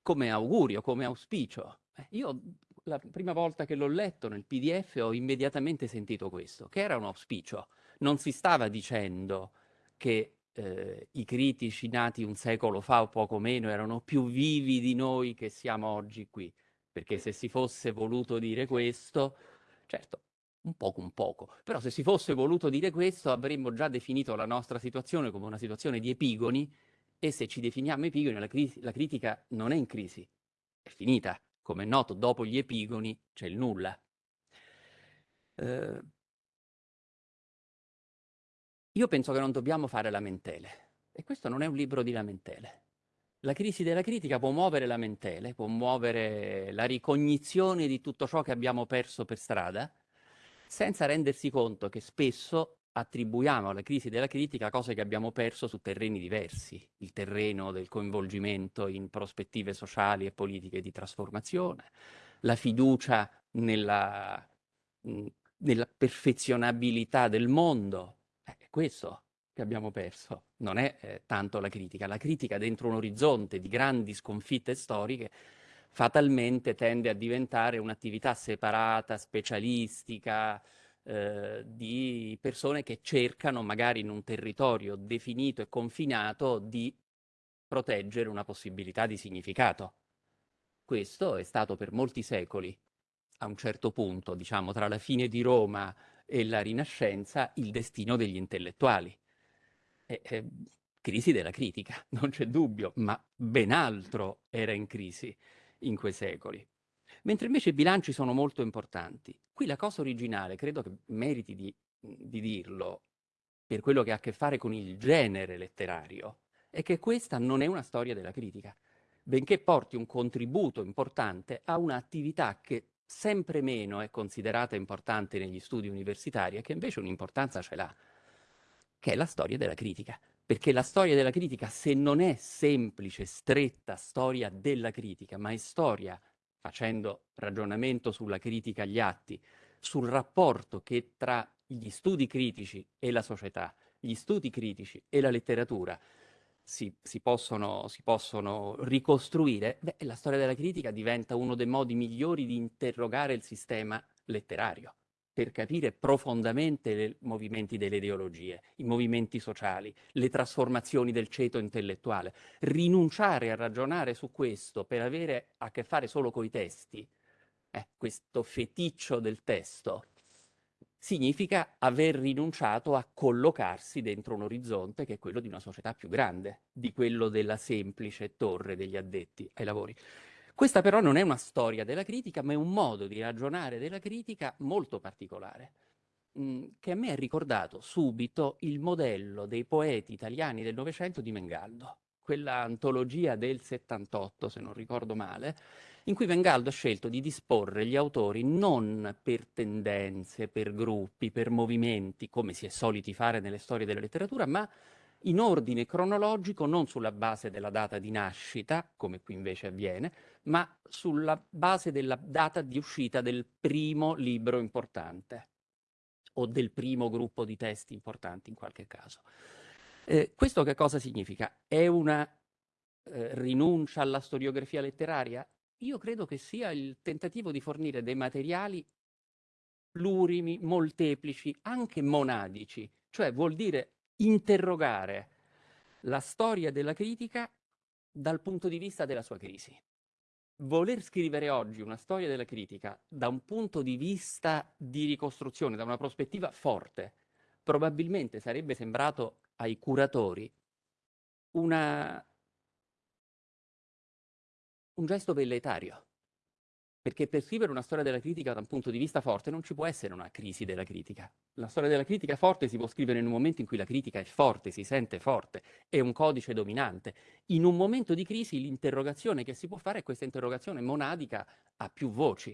come augurio, come auspicio. Eh, io la prima volta che l'ho letto nel PDF ho immediatamente sentito questo, che era un auspicio. Non si stava dicendo che eh, i critici nati un secolo fa o poco meno erano più vivi di noi che siamo oggi qui, perché se si fosse voluto dire questo, certo, un poco un poco. Però se si fosse voluto dire questo avremmo già definito la nostra situazione come una situazione di epigoni e se ci definiamo epigoni la, la critica non è in crisi, è finita. Come è noto, dopo gli epigoni c'è il nulla. Eh, io penso che non dobbiamo fare lamentele e questo non è un libro di lamentele. la crisi della critica può muovere lamentele, può muovere la ricognizione di tutto ciò che abbiamo perso per strada, senza rendersi conto che spesso attribuiamo alla crisi della critica cose che abbiamo perso su terreni diversi, il terreno del coinvolgimento in prospettive sociali e politiche di trasformazione, la fiducia nella, nella perfezionabilità del mondo, è questo che abbiamo perso, non è eh, tanto la critica. La critica dentro un orizzonte di grandi sconfitte storiche fatalmente tende a diventare un'attività separata, specialistica, eh, di persone che cercano magari in un territorio definito e confinato di proteggere una possibilità di significato. Questo è stato per molti secoli, a un certo punto, diciamo, tra la fine di Roma e la Rinascenza, il destino degli intellettuali. E, e, crisi della critica, non c'è dubbio, ma ben altro era in crisi in quei secoli mentre invece i bilanci sono molto importanti. Qui la cosa originale, credo che meriti di, di dirlo, per quello che ha a che fare con il genere letterario, è che questa non è una storia della critica, benché porti un contributo importante a un'attività che sempre meno è considerata importante negli studi universitari e che invece un'importanza ce l'ha, che è la storia della critica. Perché la storia della critica, se non è semplice, stretta storia della critica, ma è storia facendo ragionamento sulla critica agli atti, sul rapporto che tra gli studi critici e la società, gli studi critici e la letteratura si, si, possono, si possono, ricostruire, beh, la storia della critica diventa uno dei modi migliori di interrogare il sistema letterario per capire profondamente i movimenti delle ideologie, i movimenti sociali, le trasformazioni del ceto intellettuale. Rinunciare a ragionare su questo per avere a che fare solo coi testi, eh, questo feticcio del testo, significa aver rinunciato a collocarsi dentro un orizzonte che è quello di una società più grande, di quello della semplice torre degli addetti ai lavori. Questa però non è una storia della critica, ma è un modo di ragionare della critica molto particolare, mm, che a me ha ricordato subito il modello dei poeti italiani del Novecento di Mengaldo, quella antologia del 78, se non ricordo male, in cui Mengaldo ha scelto di disporre gli autori non per tendenze, per gruppi, per movimenti, come si è soliti fare nelle storie della letteratura, ma in ordine cronologico, non sulla base della data di nascita, come qui invece avviene, ma sulla base della data di uscita del primo libro importante o del primo gruppo di testi importanti in qualche caso. Eh, questo che cosa significa? È una eh, rinuncia alla storiografia letteraria? Io credo che sia il tentativo di fornire dei materiali plurimi, molteplici, anche monadici, cioè vuol dire interrogare la storia della critica dal punto di vista della sua crisi. Voler scrivere oggi una storia della critica da un punto di vista di ricostruzione, da una prospettiva forte, probabilmente sarebbe sembrato ai curatori una... un gesto velletario. Perché per scrivere una storia della critica da un punto di vista forte non ci può essere una crisi della critica. La storia della critica forte si può scrivere in un momento in cui la critica è forte, si sente forte, è un codice dominante. In un momento di crisi l'interrogazione che si può fare è questa interrogazione monadica a più voci.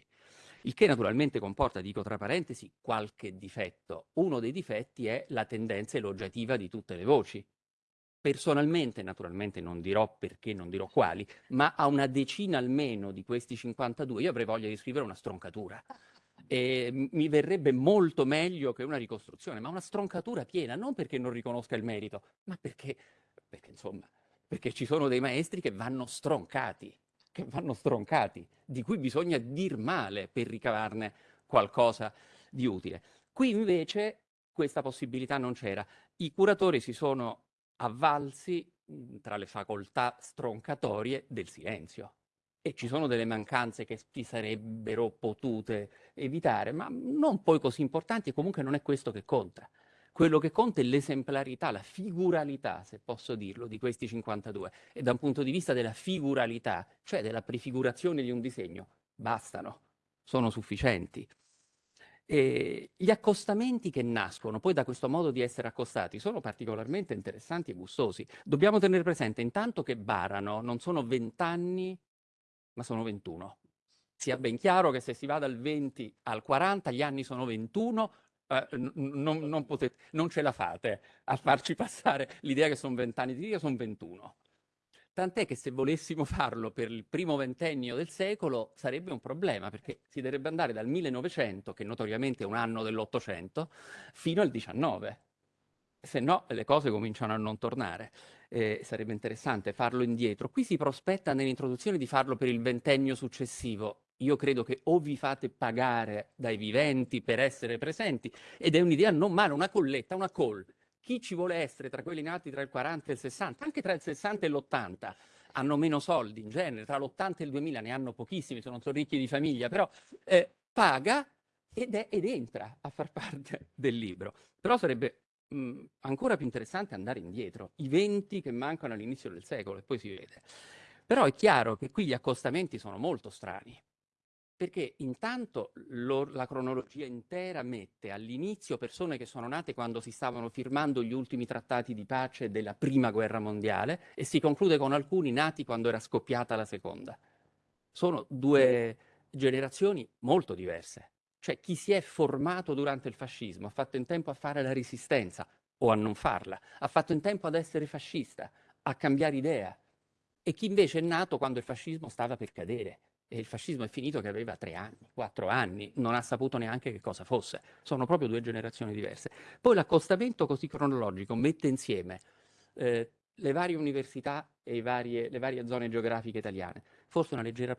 Il che naturalmente comporta, dico tra parentesi, qualche difetto. Uno dei difetti è la tendenza elogiativa di tutte le voci. Personalmente, naturalmente non dirò perché, non dirò quali, ma a una decina almeno di questi 52 io avrei voglia di scrivere una stroncatura. E mi verrebbe molto meglio che una ricostruzione, ma una stroncatura piena, non perché non riconosca il merito, ma perché, perché insomma, perché ci sono dei maestri che vanno stroncati, che vanno stroncati, di cui bisogna dir male per ricavarne qualcosa di utile. Qui invece questa possibilità non c'era. I curatori si sono avvalsi mhmm, tra le facoltà stroncatorie del silenzio. E ci sono delle mancanze che si sarebbero potute evitare, ma non poi così importanti e comunque non è questo che conta. Quello che conta è l'esemplarità, la figuralità, se posso dirlo, di questi 52. E da un punto di vista della figuralità, cioè della prefigurazione di un disegno, bastano, sono sufficienti. E E gli accostamenti che nascono poi da questo modo di essere accostati sono particolarmente interessanti e gustosi. Dobbiamo tenere presente intanto che barano non sono 20 anni, ma sono 21. Sia ben chiaro che se si va dal 20 al 40, gli anni sono 21, eh, non, non, potete, non ce la fate a farci passare l'idea che sono 20 anni di vita, sono 21. Tant'è che se volessimo farlo per il primo ventennio del secolo sarebbe un problema, perché si dovrebbe andare dal 1900, che notoriamente è un anno dell'Ottocento, fino al 19. Se no le cose cominciano a non tornare. Eh, sarebbe interessante farlo indietro. Qui si prospetta nell'introduzione di farlo per il ventennio successivo. Io credo che o vi fate pagare dai viventi per essere presenti, ed è un'idea non male, una colletta, una call chi ci vuole essere tra quelli nati tra il 40 e il 60, anche tra il 60 e l'80, hanno meno soldi in genere, tra l'80 e il 2000 ne hanno pochissimi, sono, ricchi di famiglia, però eh, paga ed, è, ed, entra a far parte del libro. Però sarebbe mh, ancora più interessante andare indietro, i 20 che mancano all'inizio del secolo e poi si vede. Però è chiaro che qui gli accostamenti sono molto strani, perché intanto lo, la cronologia intera mette all'inizio persone che sono nate quando si stavano firmando gli ultimi trattati di pace della prima guerra mondiale e si conclude con alcuni nati quando era scoppiata la seconda. Sono due generazioni molto diverse. Cioè chi si è formato durante il fascismo ha fatto in tempo a fare la resistenza o a non farla, ha fatto in tempo ad essere fascista, a cambiare idea, e chi invece è nato quando il fascismo stava per cadere e il fascismo è finito che aveva tre anni, quattro anni, non ha saputo neanche che cosa fosse. Sono proprio due generazioni diverse. Poi l'accostamento così cronologico mette insieme eh, le varie università e varie, le varie zone geografiche italiane. Forse una leggera,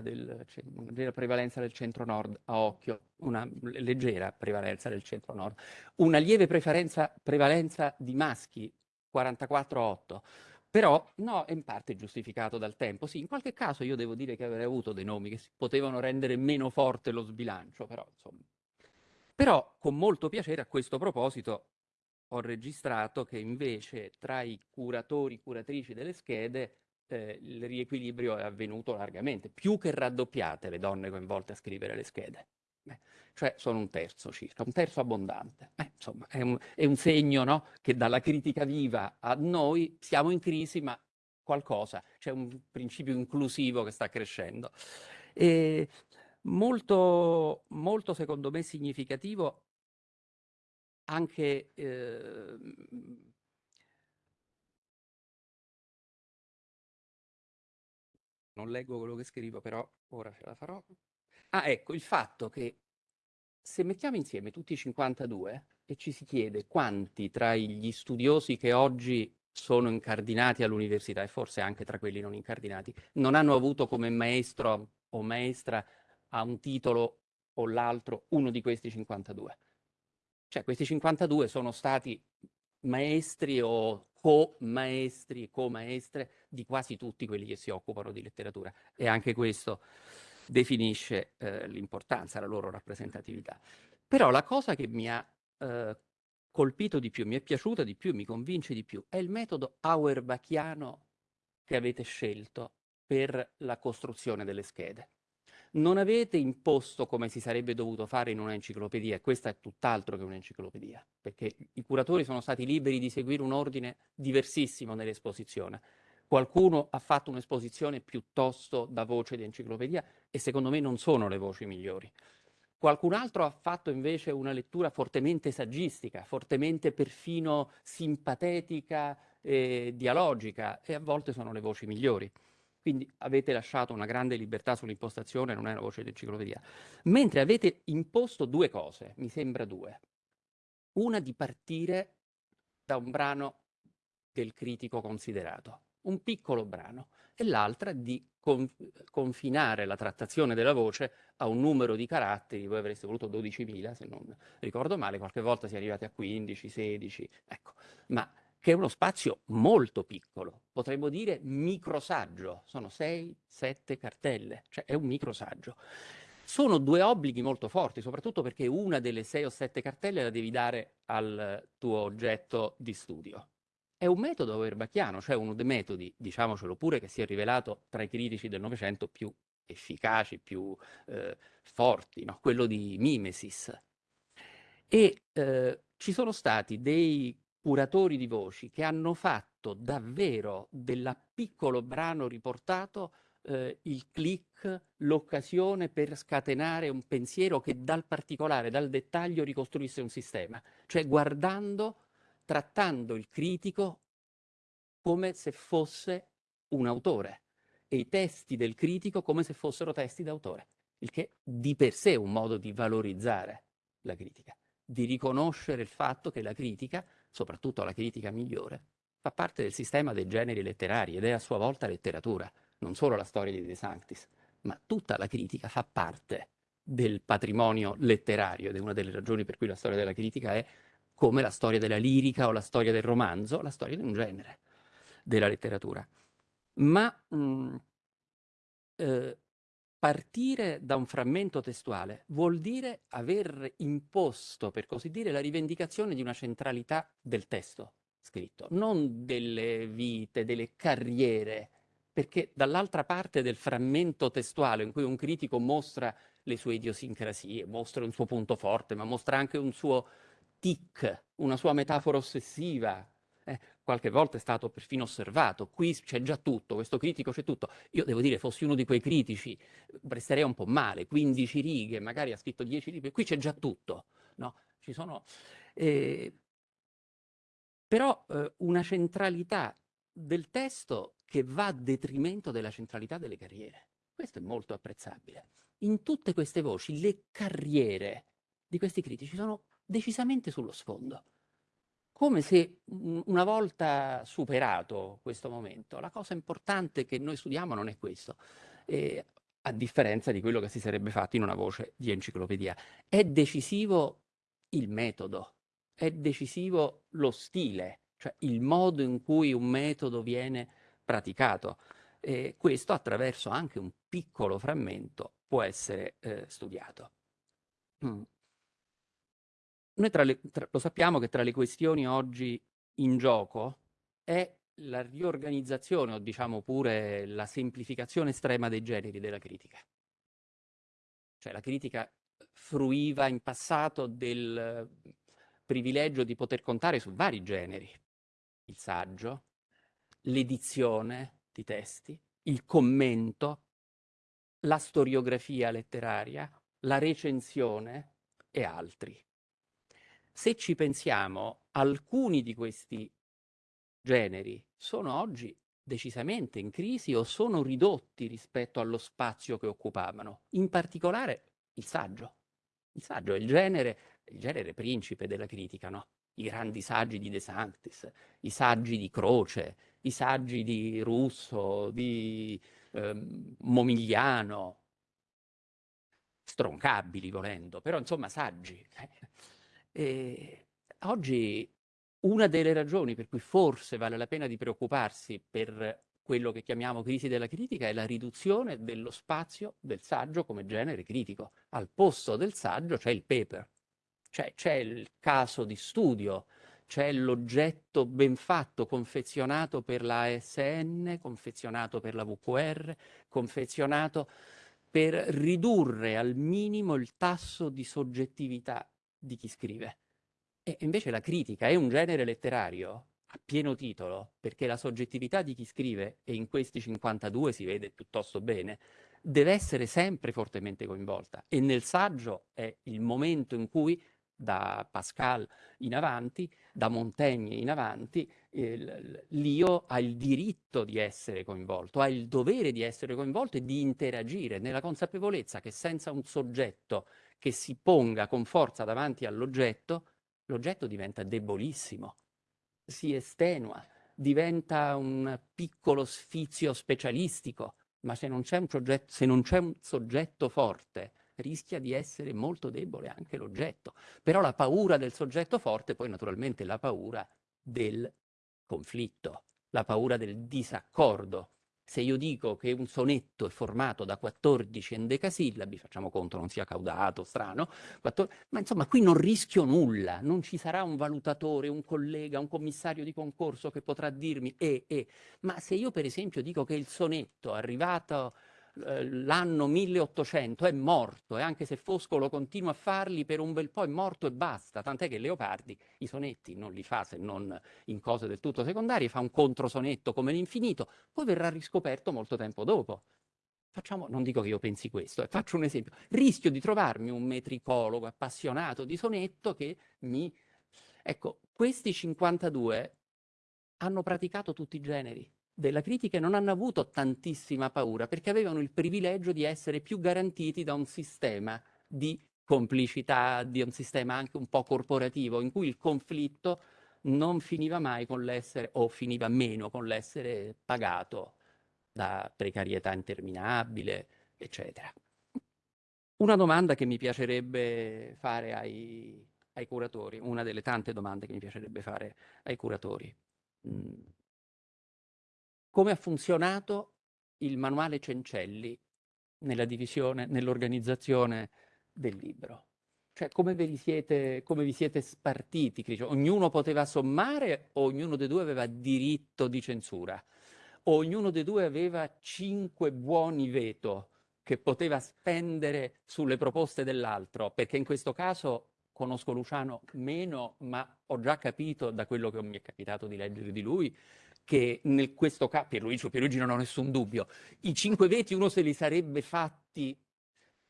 del, una leggera prevalenza del centro-nord a occhio, una leggera prevalenza del centro-nord, una lieve prevalenza di maschi, 44-8, però no, è in parte giustificato dal tempo. Sì, in qualche caso io devo dire che avrei avuto dei nomi che potevano rendere meno forte lo sbilancio, però insomma. Però con molto piacere a questo proposito ho registrato che invece tra i curatori, curatrici delle schede eh, il riequilibrio è avvenuto largamente, più che raddoppiate le donne coinvolte a scrivere le schede. Beh, cioè sono un terzo circa, un terzo abbondante. Eh, insomma, è un, è un segno no? che dalla critica viva a noi siamo in crisi, ma qualcosa, c'è un principio inclusivo che sta crescendo. E molto, molto secondo me significativo anche eh, non leggo quello che scrivo, però ora ce la farò. Ah, ecco, il fatto che se mettiamo insieme tutti i 52 e ci si chiede quanti tra gli studiosi che oggi sono incardinati all'università e forse anche tra quelli non incardinati, non hanno avuto come maestro o maestra a un titolo o l'altro uno di questi 52. Cioè questi 52 sono stati maestri o co-maestri, co-maestre di quasi tutti quelli che si occupano di letteratura e anche questo definisce eh, l'importanza, la loro rappresentatività. Però la cosa che mi ha eh, colpito di più, mi è piaciuta di più, mi convince di più, è il metodo auerbachiano che avete scelto per la costruzione delle schede. Non avete imposto come si sarebbe dovuto fare in un'enciclopedia, e questa è tutt'altro che un'enciclopedia, perché i curatori sono stati liberi di seguire un ordine diversissimo nell'esposizione Qualcuno ha fatto un'esposizione piuttosto da voce di enciclopedia e secondo me non sono le voci migliori. Qualcun altro ha fatto invece una lettura fortemente saggistica, fortemente perfino simpatetica e dialogica e a volte sono le voci migliori. Quindi avete lasciato una grande libertà sull'impostazione, non è una voce di enciclopedia. Mentre avete imposto due cose, mi sembra due. Una di partire da un brano del critico considerato un piccolo brano e l'altra di con, confinare la trattazione della voce a un numero di caratteri, voi avreste voluto 12.000 se non ricordo male, qualche volta si è arrivati a 15, 16, ecco, ma che è uno spazio molto piccolo, potremmo dire microsaggio, sono 6, 7 cartelle, cioè è un microsaggio. Sono due obblighi molto forti, soprattutto perché una delle 6 o 7 cartelle la devi dare al tuo oggetto di studio. È un metodo verbacchiano, cioè uno dei metodi, diciamocelo pure, che si è rivelato tra i critici del Novecento più efficaci, più eh, forti, no? quello di mimesis, E eh, ci sono stati dei curatori di voci che hanno fatto davvero del piccolo brano riportato eh, il click, l'occasione per scatenare un pensiero che dal particolare, dal dettaglio ricostruisse un sistema, cioè guardando, trattando il critico come se fosse un autore e i testi del critico come se fossero testi d'autore, il che di per sé è un modo di valorizzare la critica, di riconoscere il fatto che la critica, soprattutto la critica migliore, fa parte del sistema dei generi letterari ed è a sua volta letteratura non solo la storia di De Sanctis, ma tutta la critica fa parte del patrimonio letterario ed è una delle ragioni per cui la storia della critica è come la storia della lirica o la storia del romanzo, la storia di un genere della letteratura. Ma mh, mm, eh, partire da un frammento testuale vuol dire aver imposto, per così dire, la rivendicazione di una centralità del testo scritto, non delle vite, delle carriere perché dall'altra parte del frammento testuale in cui un critico mostra le sue idiosincrasie, mostra un suo punto forte, ma mostra anche un suo tic, una sua metafora ossessiva, eh, qualche volta è stato perfino osservato, qui c'è già tutto, questo critico c'è tutto. Io devo dire, fossi uno di quei critici, resterei un po' male, 15 righe, magari ha scritto 10 libri, qui c'è già tutto, no? Ci sono... Eh, però eh, una centralità del testo che va a detrimento della centralità delle carriere. Questo è molto apprezzabile. In tutte queste voci le carriere di questi critici sono decisamente sullo sfondo. Come se una volta superato questo momento, la cosa importante che noi studiamo non è questo, eh, a differenza di quello che si sarebbe fatto in una voce di enciclopedia. È decisivo il metodo, è decisivo lo stile, cioè il modo in cui un metodo viene praticato. E questo attraverso anche un piccolo frammento può essere eh, studiato. Mm. Noi le, tra, lo sappiamo che tra le questioni oggi in gioco è la riorganizzazione o diciamo pure la semplificazione estrema dei generi della critica. Cioè la critica fruiva in passato del privilegio di poter contare su vari generi, il saggio, l'edizione di testi, il commento, la storiografia letteraria, la recensione e altri. Se ci pensiamo, alcuni di questi generi sono oggi decisamente in crisi o sono ridotti rispetto allo spazio che occupavano, in particolare il saggio. Il saggio è il genere, il genere principe della critica, no? i grandi saggi di De Sanctis, i saggi di Croce, i saggi di Russo, di eh, Momigliano, stroncabili volendo, però insomma saggi. E oggi una delle ragioni per cui forse vale la pena di preoccuparsi per quello che chiamiamo crisi della critica è la riduzione dello spazio del saggio come genere critico. Al posto del saggio c'è il paper, cioè c'è il caso di studio, c'è l'oggetto ben fatto, confezionato per la ASN, confezionato per la VQR, confezionato per ridurre al minimo il tasso di soggettività di chi scrive. E invece la critica è un genere letterario a pieno titolo, perché la soggettività di chi scrive, e in questi 52 si vede piuttosto bene, deve essere sempre fortemente coinvolta. E nel saggio è il momento in cui da Pascal in avanti, da Montaigne in avanti, l'io ha il diritto di essere coinvolto, ha il dovere di essere coinvolto e di interagire nella consapevolezza che senza un soggetto che si ponga con forza davanti all'oggetto, l'oggetto diventa debolissimo, si estenua, diventa un piccolo sfizio specialistico, ma se non c'è un, un soggetto forte rischia di essere molto debole anche l'oggetto. Però la paura del soggetto forte poi naturalmente la paura del conflitto, la paura del disaccordo. Se io dico che un sonetto è formato da 14 endecasillabi, facciamo conto non sia caudato, strano, 14, ma insomma qui non rischio nulla, non ci sarà un valutatore, un collega, un commissario di concorso che potrà dirmi e, eh, eh. ma se io per esempio dico che il sonetto arrivato l'anno 1800 è morto e anche se Foscolo continua a farli per un bel po' è morto e basta, tant'è che Leopardi i sonetti non li fa se non in cose del tutto secondarie, fa un controsonetto come l'infinito, poi verrà riscoperto molto tempo dopo. Facciamo, non dico che io pensi questo, eh, faccio un esempio. Rischio di trovarmi un metricologo appassionato di sonetto che mi... Ecco, questi 52 hanno praticato tutti i generi della critica e non hanno avuto tantissima paura perché avevano il privilegio di essere più garantiti da un sistema di complicità, di un sistema anche un po' corporativo in cui il conflitto non finiva mai con l'essere, o finiva meno con l'essere pagato da precarietà interminabile, eccetera. Una domanda che mi piacerebbe fare ai, ai curatori, una delle tante domande che mi piacerebbe fare ai curatori. Mm come ha funzionato il manuale Cencelli nella divisione, nell'organizzazione del libro. Cioè come vi siete, come vi siete spartiti? Ognuno poteva sommare o ognuno dei due aveva diritto di censura? O ognuno dei due aveva cinque buoni veto che poteva spendere sulle proposte dell'altro? Perché in questo caso conosco Luciano meno, ma ho già capito da quello che mi è capitato di leggere di lui che in questo caso, Pierluigi, Pierluigi non ho nessun dubbio, i cinque veti uno se li sarebbe fatti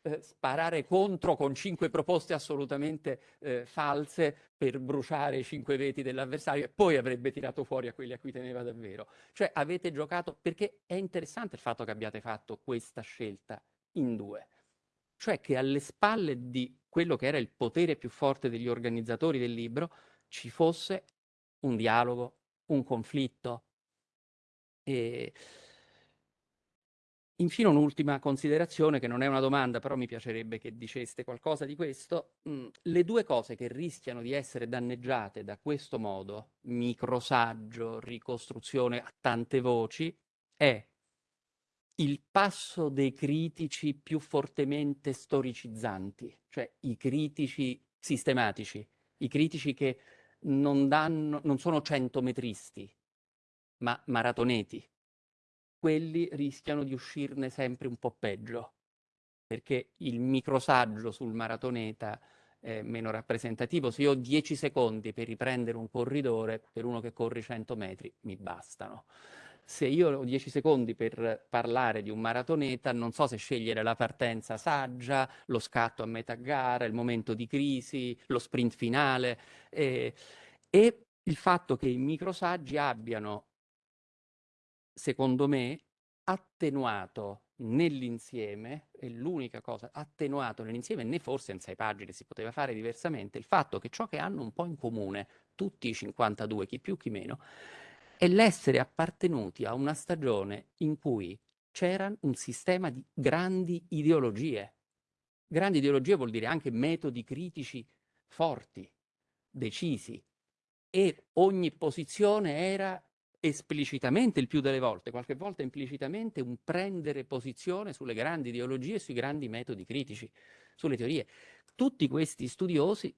eh, sparare contro con cinque proposte assolutamente eh, false per bruciare i cinque veti dell'avversario e poi avrebbe tirato fuori a quelli a cui teneva davvero. Cioè avete giocato, perché è interessante il fatto che abbiate fatto questa scelta in due, cioè che alle spalle di quello che era il potere più forte degli organizzatori del libro ci fosse un dialogo, un conflitto, e... Infine un'ultima considerazione che non è una domanda, però mi piacerebbe che diceste qualcosa di questo. Mm, le due cose che rischiano di essere danneggiate da questo modo, microsaggio, ricostruzione a tante voci, è il passo dei critici più fortemente storicizzanti, cioè i critici sistematici, i critici che non, danno, non sono centometristi, ma maratoneti, quelli rischiano di uscirne sempre un po' peggio, perché il microsaggio sul maratoneta è meno rappresentativo. Se io ho 10 secondi per riprendere un corridore, per uno che corre 100 metri, mi bastano. Se io ho 10 secondi per parlare di un maratoneta, non so se scegliere la partenza saggia, lo scatto a metà gara, il momento di crisi, lo sprint finale. Eh, e il fatto che i microsaggi abbiano secondo me, attenuato nell'insieme, è l'unica cosa, attenuato nell'insieme, né forse in sei pagine si poteva fare diversamente, il fatto che ciò che hanno un po' in comune, tutti i 52, chi più chi meno, è l'essere appartenuti a una stagione in cui c'era un sistema di grandi ideologie. Grandi ideologie vuol dire anche metodi critici forti, decisi, e ogni posizione era esplicitamente il più delle volte, qualche volta implicitamente, un prendere posizione sulle grandi ideologie e sui grandi metodi critici, sulle teorie. Tutti questi studiosi,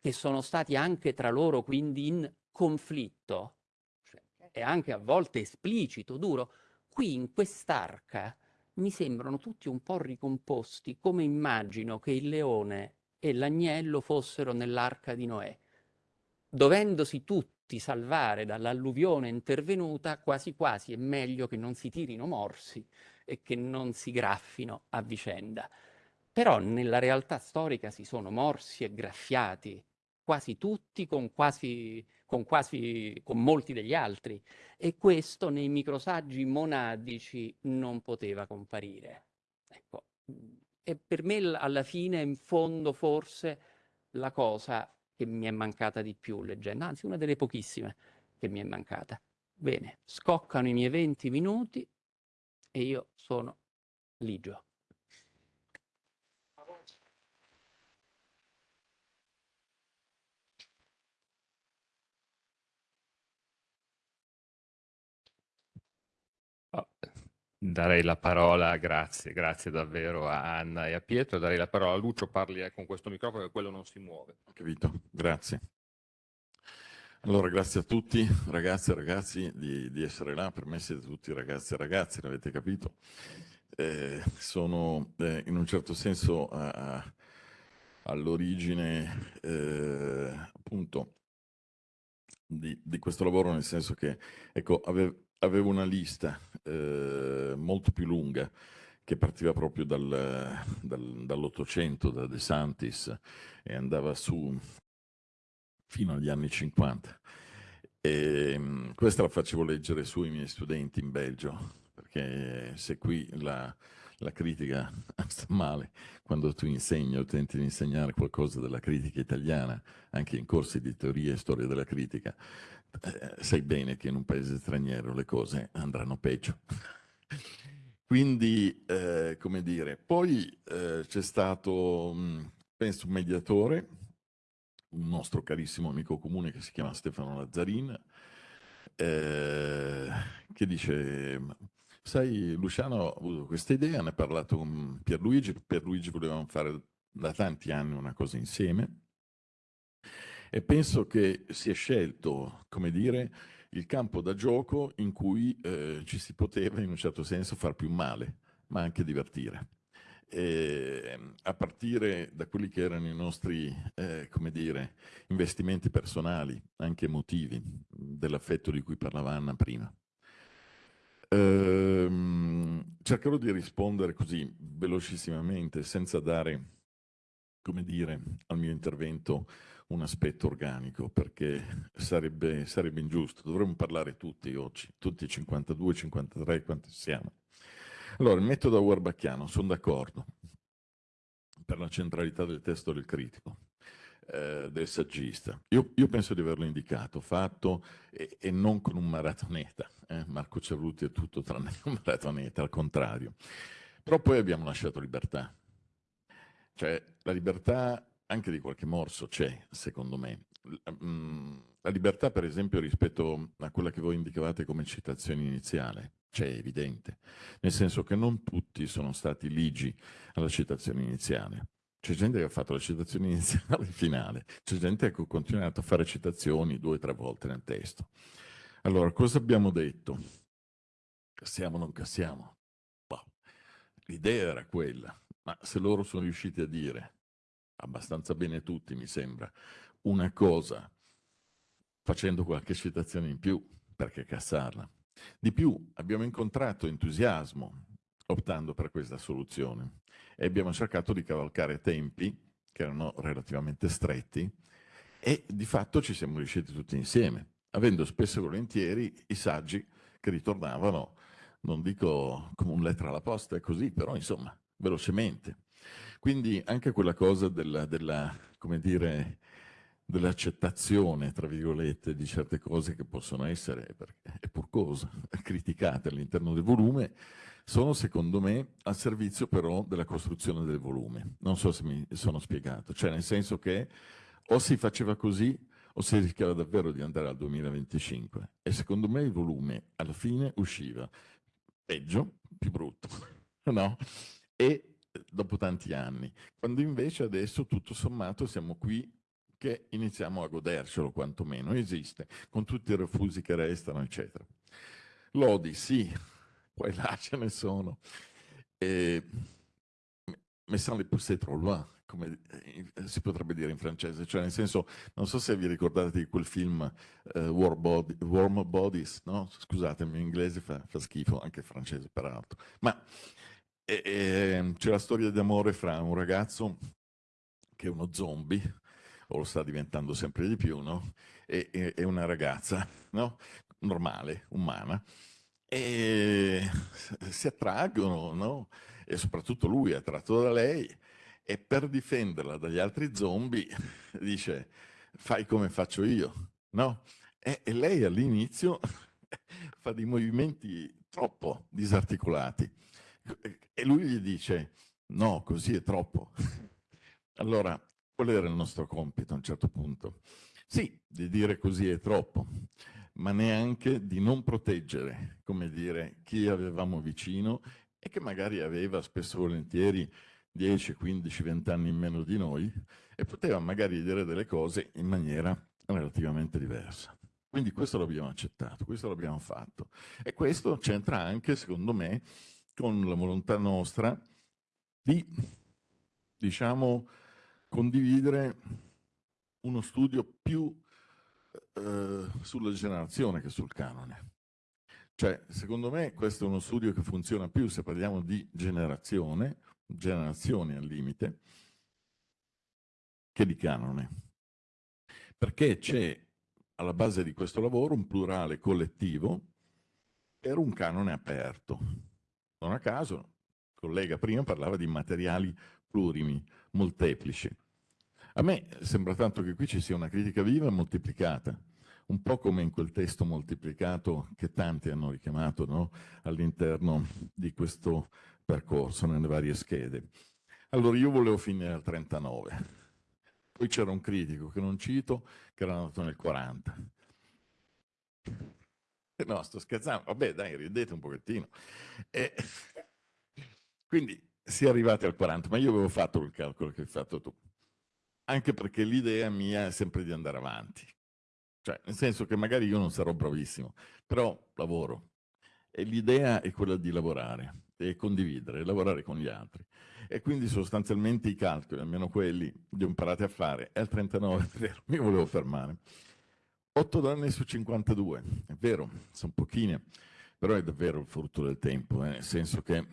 che sono stati anche tra loro quindi in conflitto, cioè, e anche a volte esplicito, duro, qui in quest'arca mi sembrano tutti un po' ricomposti, come immagino che il leone e l'agnello fossero nell'arca di Noè, dovendosi tutti tutti salvare dall'alluvione intervenuta, quasi quasi è meglio che non si tirino morsi e che non si graffino a vicenda. Però nella realtà storica si sono morsi e graffiati, quasi tutti con, quasi, con, quasi, con molti degli altri, e questo nei microsaggi monadici non poteva comparire. Ecco. E per me alla fine, in fondo, forse la cosa che mi è mancata di più leggendo, anzi una delle pochissime che mi è mancata. Bene, scoccano i miei 20 minuti e io sono ligio. Darei la parola, grazie, grazie davvero a Anna e a Pietro, darei la parola a Lucio, parli eh, con questo microfono che quello non si muove. Capito, grazie. Allora, grazie a tutti, ragazze e ragazzi, di, di, essere là. Per me siete tutti ragazzi e ragazze, l'avete capito. eh, sono eh, in un certo senso all'origine eh, appunto di, di, questo lavoro, nel senso che ecco, avevo, avevo una lista eh, molto più lunga che partiva proprio dal, dal, dall'Ottocento, da De Santis, e andava su fino agli anni 50. E, ehm, questa la facevo leggere su ai miei studenti in Belgio, perché se qui la, la critica sta male, quando tu insegni o tenti di insegnare qualcosa della critica italiana, anche in corsi di teoria e storia della critica, eh, sai bene che in un paese straniero le cose andranno peggio. Quindi, eh, come dire, poi eh, c'è stato, mh, penso, un mediatore, un nostro carissimo amico comune che si chiama Stefano Lazzarin, eh, che dice, sai Luciano ho avuto questa idea, ne ho parlato con Pierluigi, Pierluigi volevamo fare da tanti anni una cosa insieme e penso che si è scelto, come dire, il campo da gioco in cui eh, ci si poteva in un certo senso far più male, ma anche divertire eh, a partire da quelli che erano i nostri, eh, come dire, investimenti personali, anche emotivi, dell'affetto di cui parlava Anna prima. Ehm, cercherò di rispondere così velocissimamente, senza dare, come dire, al mio intervento un aspetto organico, perché sarebbe, sarebbe ingiusto. Dovremmo parlare tutti oggi, tutti 52, 53, quanti siamo. Allora, il metodo Auerbacchiano, sono d'accordo, per la centralità del testo del critico, eh, del saggista. Io, io, penso di averlo indicato, fatto e, e non con un maratoneta. Eh? Marco Cerruti è tutto tranne un maratoneta, al contrario. Però poi abbiamo lasciato libertà. Cioè, la libertà anche di qualche morso c'è, secondo me. Mm, la libertà, per esempio, rispetto a quella che voi indicavate come citazione iniziale c'è evidente, nel senso che non tutti sono stati ligi alla citazione iniziale. C'è gente che ha fatto la citazione iniziale e finale, c'è gente che ha continuato a fare citazioni due o tre volte nel testo. Allora, cosa abbiamo detto? Cassiamo o non cassiamo? Boh. L'idea era quella, ma se loro sono riusciti a dire, abbastanza bene tutti mi sembra, una cosa facendo qualche citazione in più, perché cassarla? Di più, abbiamo incontrato entusiasmo optando per questa soluzione e abbiamo cercato di cavalcare tempi che erano relativamente stretti e di fatto ci siamo riusciti tutti insieme, avendo spesso e volentieri i saggi che ritornavano, non dico come un lettera alla posta, è così, però insomma, velocemente. Quindi anche quella cosa della, della come dire, dell'accettazione, tra virgolette, di certe cose che possono essere, è pur cosa, criticate all'interno del volume, sono secondo me al servizio però della costruzione del volume. Non so se mi sono spiegato, cioè nel senso che o si faceva così o si rischiava davvero di andare al 2025 e secondo me il volume alla fine usciva peggio, più brutto, no? E dopo tanti anni, quando invece adesso tutto sommato siamo qui che iniziamo a godercelo quantomeno, esiste, con tutti i refusi che restano, eccetera. Lodi, sì, poi là ce ne sono. E, mais sans les pousser trop loin, come eh, si potrebbe dire in francese, cioè nel senso, non so se vi ricordate di quel film uh, War Body, Warm Bodies, no? Scusate, il mio inglese fa, fa schifo, anche il francese peraltro, ma c'è la storia d'amore fra un ragazzo che è uno zombie, o lo sta diventando sempre di più, no? E, e, e una ragazza, no? Normale, umana, e si attraggono, no? E soprattutto lui è attratto da lei e per difenderla dagli altri zombie dice fai come faccio io, no? E, e lei all'inizio fa dei movimenti troppo disarticolati e lui gli dice no, così è troppo. Allora, Qual era il nostro compito a un certo punto? Sì, di dire così è troppo, ma neanche di non proteggere, come dire, chi avevamo vicino e che magari aveva spesso volentieri 10, 15, 20 anni in meno di noi e poteva magari dire delle cose in maniera relativamente diversa. Quindi questo l'abbiamo accettato, questo l'abbiamo fatto. E questo c'entra anche, secondo me, con la volontà nostra di, diciamo, condividere uno studio più eh, sulla generazione che sul canone. Cioè, secondo me questo è uno studio che funziona più se parliamo di generazione, generazioni al limite, che di canone. Perché c'è alla base di questo lavoro un plurale collettivo per un canone aperto. Non a caso, il collega prima parlava di materiali plurimi, molteplici. A me sembra tanto che qui ci sia una critica viva e moltiplicata, un po' come in quel testo moltiplicato che tanti hanno richiamato no? all'interno di questo percorso nelle varie schede. Allora io volevo finire al 39, poi c'era un critico che non cito che era nato nel 40. No, sto scherzando, vabbè dai, ridete un pochettino. E... Quindi si è arrivati al 40, ma io avevo fatto il calcolo che hai fatto tu anche perché l'idea mia è sempre di andare avanti. Cioè, nel senso che magari io non sarò bravissimo, però lavoro. E l'idea è quella di lavorare, e condividere, lavorare con gli altri. E quindi sostanzialmente i calcoli, almeno quelli, li ho imparati a fare. E al 39, è vero, mi volevo fermare. 8 donne su 52, è vero, sono pochine, però è davvero il frutto del tempo, eh, nel senso che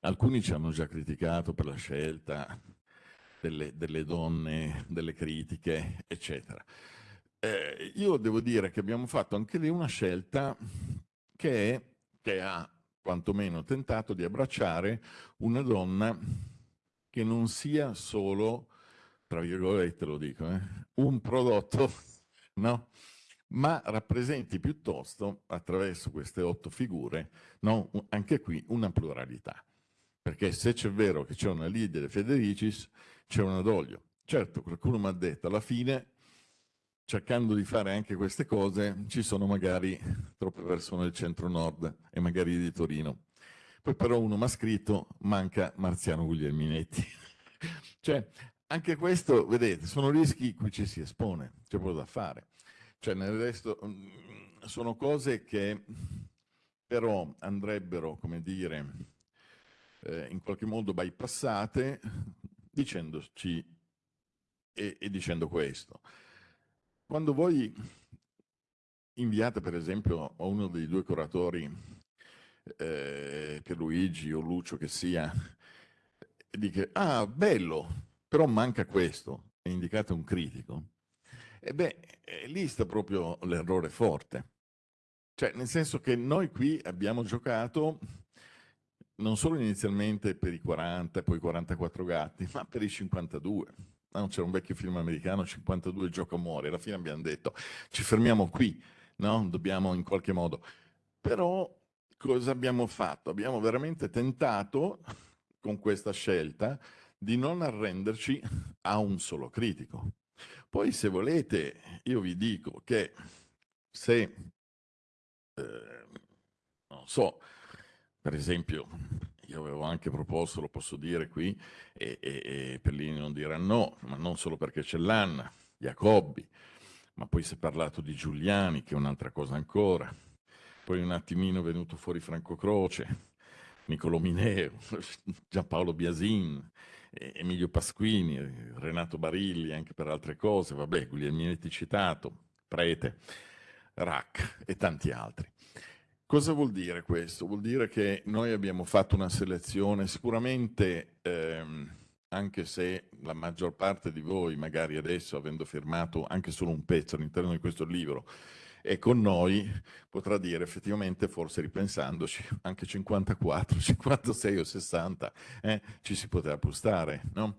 alcuni ci hanno già criticato per la scelta, delle, delle donne, delle critiche, eccetera. Eh, io devo dire che abbiamo fatto anche lì una scelta che, è, che ha quantomeno tentato di abbracciare una donna che non sia solo, tra virgolette lo dico, eh, un prodotto, no? ma rappresenti piuttosto, attraverso queste otto figure, no? anche qui una pluralità. Perché se c'è vero che c'è una leader Federicis, c'è una Doglio. Certo, qualcuno mi ha detto, alla fine, cercando di fare anche queste cose, ci sono magari troppe persone del centro-nord e magari di Torino. Poi però uno mi ha scritto, manca Marziano Guglielminetti. cioè, anche questo, vedete, sono rischi cui ci si espone, c'è poco da fare. Cioè, nel resto, mm, sono cose che però andrebbero, come dire, eh, in qualche modo bypassate dicendoci e, e dicendo questo. Quando voi inviate per esempio a uno dei due curatori, eh, Pierluigi o Lucio che sia, e dice, ah bello, però manca questo, e indicate un critico, e beh, lì sta proprio l'errore forte. Cioè, nel senso che noi qui abbiamo giocato non solo inizialmente per i 40 e poi 44 gatti, ma per i 52. No, c'era un vecchio film americano, 52 gioco muore, alla fine abbiamo detto ci fermiamo qui, no? dobbiamo in qualche modo. Però cosa abbiamo fatto? Abbiamo veramente tentato con questa scelta di non arrenderci a un solo critico. Poi se volete io vi dico che se, eh, non so, per esempio, io avevo anche proposto, lo posso dire qui, e, e, e Pellini non dirà no, ma non solo perché c'è l'Anna, Jacobbi, ma poi si è parlato di Giuliani, che è un'altra cosa ancora. Poi un attimino è venuto fuori Franco Croce, Niccolò Mineo, Giampaolo Biasin, Emilio Pasquini, Renato Barilli, anche per altre cose, vabbè, Guglielminetti citato, Prete, Rack e tanti altri. Cosa vuol dire questo? Vuol dire che noi abbiamo fatto una selezione sicuramente, ehm, anche se la maggior parte di voi, magari adesso avendo firmato anche solo un pezzo all'interno di questo libro, è con noi, potrà dire effettivamente, forse ripensandoci, anche 54, 56 o 60 eh, ci si poteva postare, no?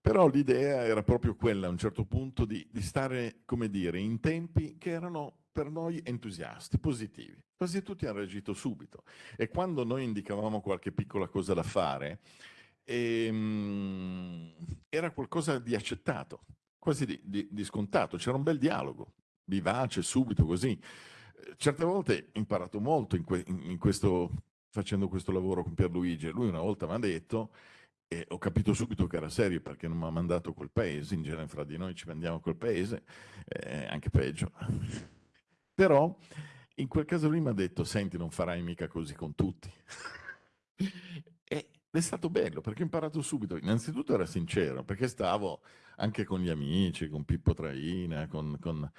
Però l'idea era proprio quella a un certo punto di, di stare, come dire, in tempi che erano per noi entusiasti, positivi. Quasi tutti hanno reagito subito. E quando noi indicavamo qualche piccola cosa da fare, ehm, era qualcosa di accettato, quasi di, di, di scontato. C'era un bel dialogo, vivace, subito, così. Certe volte ho imparato molto in, que in questo, facendo questo lavoro con Pierluigi. Lui una volta mi ha detto, e ho capito subito che era serio perché non mi ha mandato quel paese, in genere fra di noi ci mandiamo quel paese, eh, anche peggio. Però in quel caso lui mi ha detto, senti, non farai mica così con tutti. è stato bello perché ho imparato subito. Innanzitutto era sincero, perché stavo anche con gli amici, con Pippo Traina, con, con,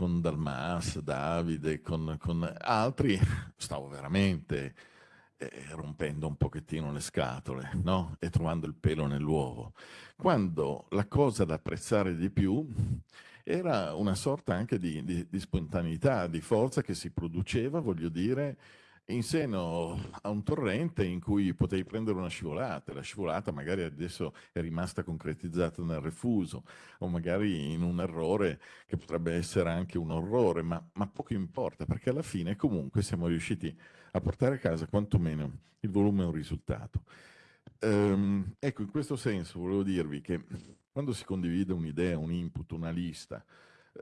con Dalmas, Davide, con, con altri, stavo veramente eh, rompendo un pochettino le scatole no? e trovando il pelo nell'uovo. Quando la cosa da apprezzare di più era una sorta anche di, di, di spontaneità, di forza che si produceva, voglio dire, in seno a un torrente in cui potevi prendere una scivolata, la scivolata magari adesso è rimasta concretizzata nel refuso o magari in un errore che potrebbe essere anche un orrore, ma, ma poco importa perché alla fine comunque siamo riusciti a portare a casa quantomeno il volume e un risultato. Ehm, ecco, in questo senso volevo dirvi che quando si condivide un'idea, un input, una lista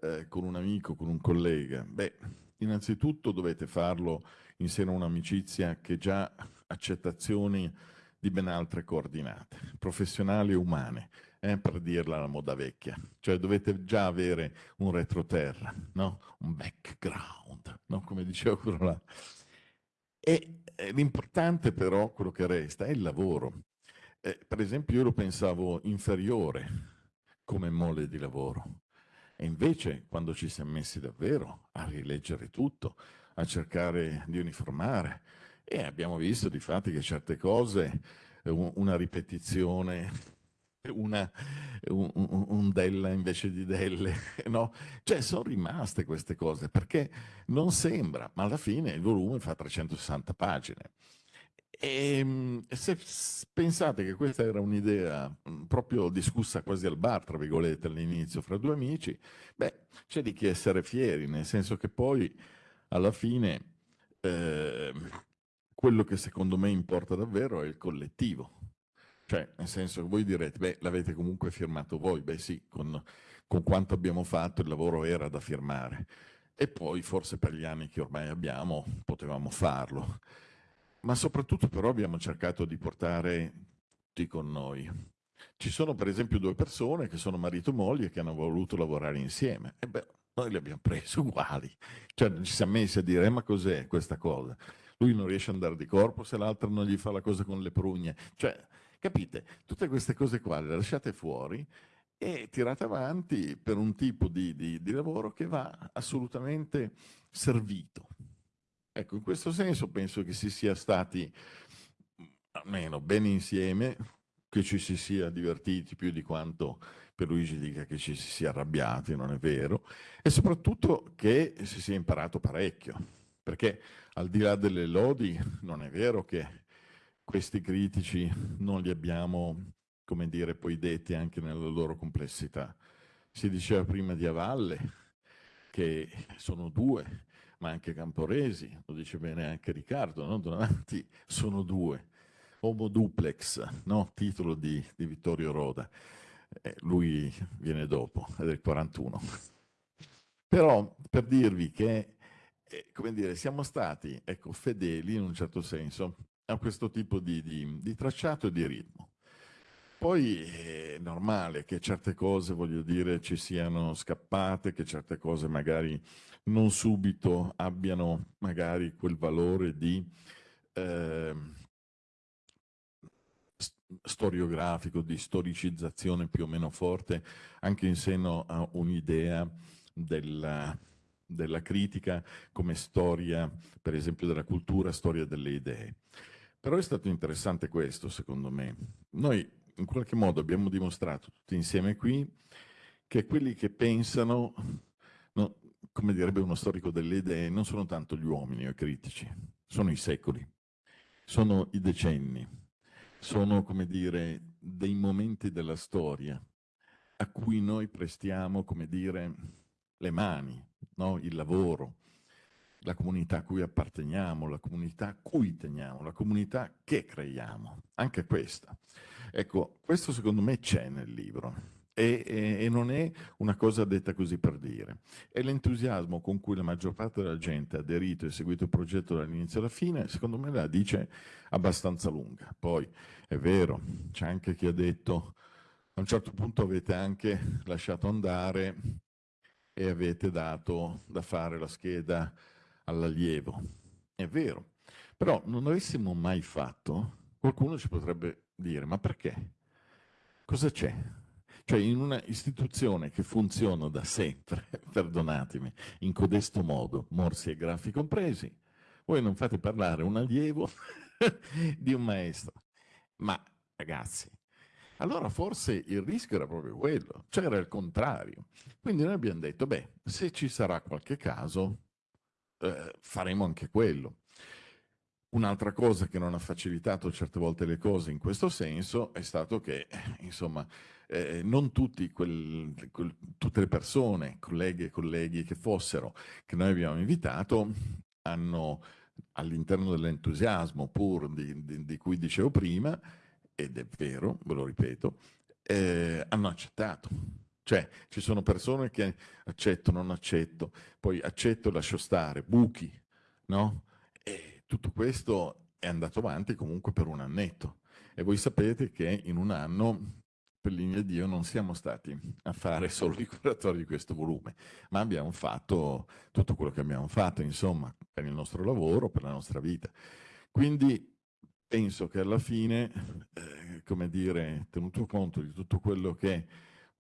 eh, con un amico, con un collega, beh, innanzitutto dovete farlo in seno a un'amicizia che già accettazioni di ben altre coordinate, professionali e umane, eh, per dirla alla moda vecchia. Cioè dovete già avere un retroterra, no? un background, no? come diceva quello là. E l'importante però, quello che resta, è il lavoro. Eh, per esempio io lo pensavo inferiore come mole di lavoro. E invece quando ci siamo messi davvero a rileggere tutto, a cercare di uniformare e abbiamo visto di fatti che certe cose, una ripetizione, una, un, un, della invece di delle, no? Cioè sono rimaste queste cose perché non sembra, ma alla fine il volume fa 360 pagine. E se pensate che questa era un'idea proprio discussa quasi al bar, tra virgolette, all'inizio, fra due amici, beh, c'è di che essere fieri, nel senso che poi alla fine eh, quello che secondo me importa davvero è il collettivo. Cioè, nel senso che voi direte, beh, l'avete comunque firmato voi, beh sì, con, con quanto abbiamo fatto il lavoro era da firmare. E poi forse per gli anni che ormai abbiamo potevamo farlo. Ma soprattutto però abbiamo cercato di portare tutti con noi. Ci sono per esempio due persone che sono marito e moglie che hanno voluto lavorare insieme. E beh, noi li abbiamo presi uguali. Cioè ci siamo messi a dire, eh, ma cos'è questa cosa? Lui non riesce ad andare di corpo se l'altro non gli fa la cosa con le prugne. Cioè, capite? Tutte queste cose qua le lasciate fuori e tirate avanti per un tipo di, di, di lavoro che va assolutamente servito. Ecco, in questo senso penso che si sia stati almeno bene insieme, che ci si sia divertiti più di quanto Pierluigi dica che ci si sia arrabbiati, non è vero, e soprattutto che si sia imparato parecchio, perché al di là delle lodi non è vero che questi critici non li abbiamo, come dire, poi detti anche nella loro complessità. Si diceva prima di Avalle che sono due, ma anche Camporesi, lo dice bene anche Riccardo, no? Donati, sono due. Homo duplex, no? titolo di, di Vittorio Roda eh, lui viene dopo, è del 41. Però per dirvi che, eh, come dire, siamo stati ecco, fedeli in un certo senso a questo tipo di, di, di tracciato e di ritmo. Poi è normale che certe cose, voglio dire, ci siano scappate, che certe cose magari non subito abbiano magari quel valore di eh, storiografico, di storicizzazione più o meno forte, anche in seno a un'idea della, della critica come storia, per esempio, della cultura, storia delle idee. Però è stato interessante questo, secondo me. Noi in qualche modo abbiamo dimostrato tutti insieme qui che quelli che pensano, no, come direbbe uno storico delle idee, non sono tanto gli uomini o i critici, sono i secoli, sono i decenni, sono, come dire, dei momenti della storia a cui noi prestiamo, come dire, le mani, no? il lavoro, la comunità a cui apparteniamo, la comunità a cui teniamo, la comunità che creiamo, anche questa. Ecco, questo secondo me c'è nel libro e, e, e, non è una cosa detta così per dire. È l'entusiasmo con cui la maggior parte della gente ha aderito e seguito il progetto dall'inizio alla fine, secondo me la dice abbastanza lunga. Poi è vero, c'è anche chi ha detto a un certo punto avete anche lasciato andare e avete dato da fare la scheda all'allievo. È vero, però non avessimo mai fatto Qualcuno ci potrebbe dire, ma perché? Cosa c'è? Cioè in una istituzione che funziona da sempre, perdonatemi, in codesto modo, morsi e grafi compresi, voi non fate parlare un allievo di un maestro. Ma ragazzi, allora forse il rischio era proprio quello, cioè era il contrario. Quindi noi abbiamo detto, beh, se ci sarà qualche caso, eh, faremo anche quello. Un'altra cosa che non ha facilitato certe volte le cose in questo senso è stato che, insomma, eh, non tutti quel, quel, tutte le persone, colleghe e colleghi che fossero, che noi abbiamo invitato, hanno all'interno dell'entusiasmo pur di, di, di, cui dicevo prima, ed è vero, ve lo ripeto, eh, hanno accettato. Cioè, ci sono persone che accetto, non accetto, poi accetto, lascio stare, buchi, no? E tutto questo è andato avanti comunque per un annetto. E voi sapete che in un anno, per linea di Dio, non siamo stati a fare solo i curatori di questo volume, ma abbiamo fatto tutto quello che abbiamo fatto, insomma, per il nostro lavoro, per la nostra vita. Quindi penso che alla fine, eh, come dire, tenuto conto di tutto quello che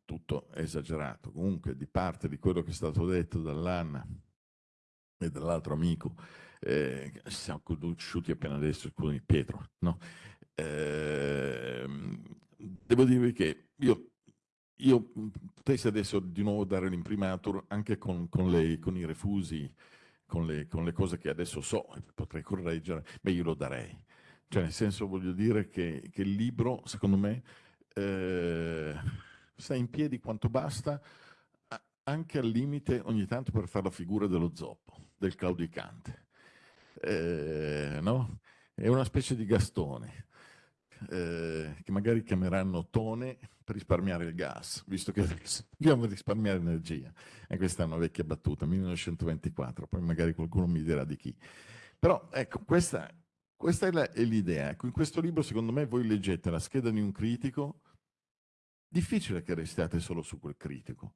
tutto esagerato, comunque di parte di quello che è stato detto dall'Anna e dall'altro amico, eh, siamo conosciuti appena adesso, scusami Pietro, no? eh, devo dirvi che io, io potessi adesso di nuovo dare l'imprimatur anche con, con, lei, con i refusi, con le, con le, cose che adesso so e potrei correggere, beh io lo darei. Cioè nel senso voglio dire che, che il libro, secondo me, eh, sta in piedi quanto basta, anche al limite ogni tanto per fare la figura dello zoppo, del claudicante. Eh, no? È una specie di gastone, eh, che magari chiameranno Tone per risparmiare il gas, visto che dobbiamo risparmiare energia. E questa è una vecchia battuta, 1924, poi magari qualcuno mi dirà di chi. Però ecco, questa, questa è l'idea. Ecco, in questo libro, secondo me, voi leggete la scheda di un critico difficile che restiate solo su quel critico.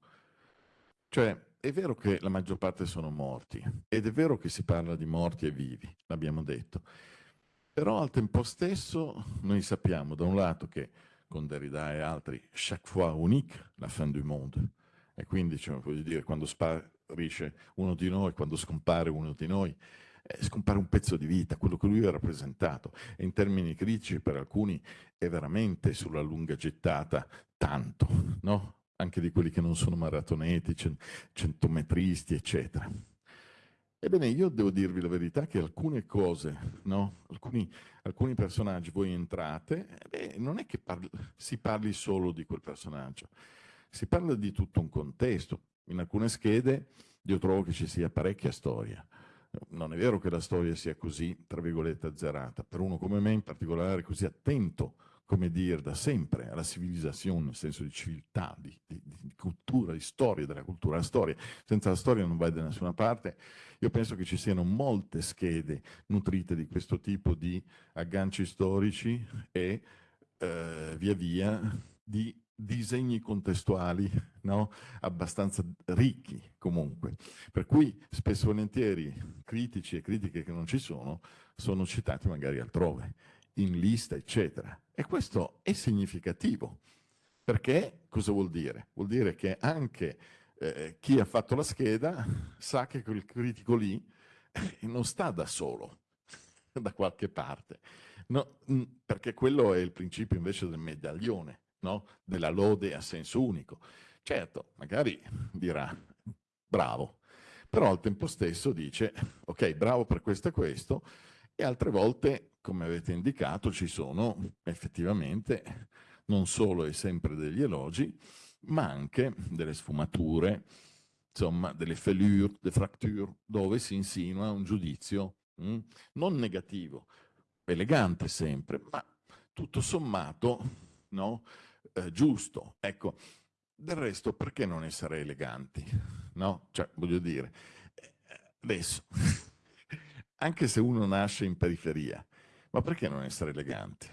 Cioè, è vero che la maggior parte sono morti, ed è vero che si parla di morti e vivi, l'abbiamo detto, però al tempo stesso noi sappiamo da un lato che con Derrida e altri, chaque fois unique, la fin du monde, e quindi cioè, voglio dire, quando sparisce uno di noi, quando scompare uno di noi, eh, scompare un pezzo di vita, quello che lui ha rappresentato. E in termini critici per alcuni è veramente sulla lunga gettata tanto, no? anche di quelli che non sono maratoneti, centometristi, eccetera. Ebbene, io devo dirvi la verità che alcune cose, no? alcuni, alcuni, personaggi, voi entrate, beh, non è che parli, si parli solo di quel personaggio, si parla di tutto un contesto. In alcune schede io trovo che ci sia parecchia storia. Non è vero che la storia sia così, tra virgolette, azzerata. Per uno come me in particolare, così attento, come dire, da sempre alla civilizzazione, nel senso di civiltà, di, di, di, cultura, di storia, della cultura. La storia, senza la storia non vai da nessuna parte. Io penso che ci siano molte schede nutrite di questo tipo di agganci storici e eh, via via di disegni contestuali no? abbastanza ricchi comunque, per cui spesso e volentieri critici e critiche che non ci sono sono citati magari altrove, in lista eccetera. E questo è significativo, perché cosa vuol dire? Vuol dire che anche eh, chi ha fatto la scheda sa che quel critico lì eh, non sta da solo, da qualche parte, no, perché quello è il principio invece del medaglione no? della lode a senso unico. Certo, magari dirà bravo, però al tempo stesso dice ok, bravo per questo e questo, e altre volte, come avete indicato, ci sono effettivamente non solo e sempre degli elogi, ma anche delle sfumature, insomma, delle fêlure, delle fracture, dove si insinua un giudizio mh, mm, non negativo, elegante sempre, ma tutto sommato no, eh, giusto. Ecco, del resto perché non essere eleganti? No? Cioè, voglio dire, eh, adesso, anche se uno nasce in periferia, ma perché non essere eleganti?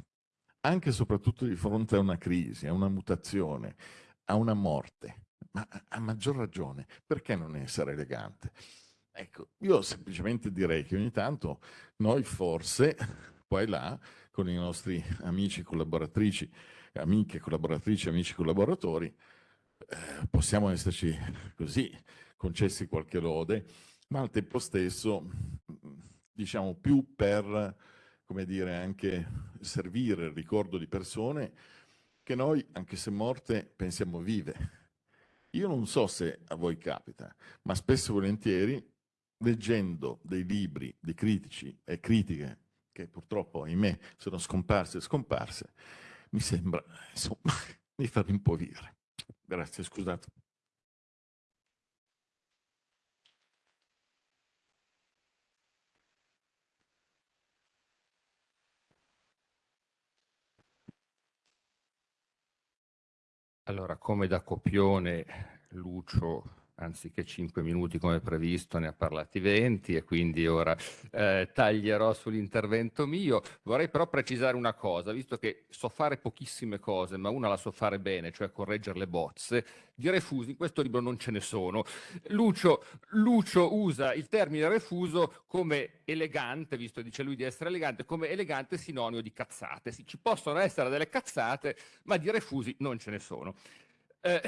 Anche e soprattutto di fronte a una crisi, a una mutazione, a una morte, ma a maggior ragione, perché non essere elegante? Ecco, io semplicemente direi che ogni tanto noi forse qua e là con i nostri amici collaboratrici, amiche collaboratrici, amici collaboratori, eh, possiamo esserci così concessi qualche lode, ma al tempo stesso diciamo più per come dire anche servire il ricordo di persone che noi, anche se morte, pensiamo vive. Io non so se a voi capita, ma spesso e volentieri, leggendo dei libri di critici e critiche che purtroppo, ahimè, sono scomparse e scomparse, mi sembra, insomma, mi fa rimpovire. Grazie, scusate. Allora, come da copione, Lucio anziché 5 minuti come previsto, ne ha parlati 20 e quindi ora eh, taglierò sull'intervento mio. Vorrei però precisare una cosa, visto che so fare pochissime cose, ma una la so fare bene, cioè correggere le bozze, di refusi in questo libro non ce ne sono. Lucio, Lucio usa il termine refuso come elegante, visto che dice lui di essere elegante, come elegante sinonimo di cazzate. Sì, ci possono essere delle cazzate, ma di refusi non ce ne sono. Eh,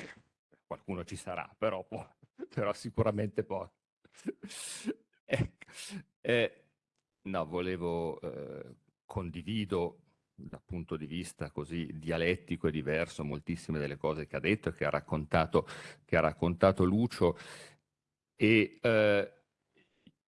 qualcuno ci sarà, però può però sicuramente poi. ecco. eh, no, volevo, eh, condivido dal punto di vista così dialettico e diverso moltissime delle cose che ha detto e che ha raccontato, che ha raccontato Lucio e eh,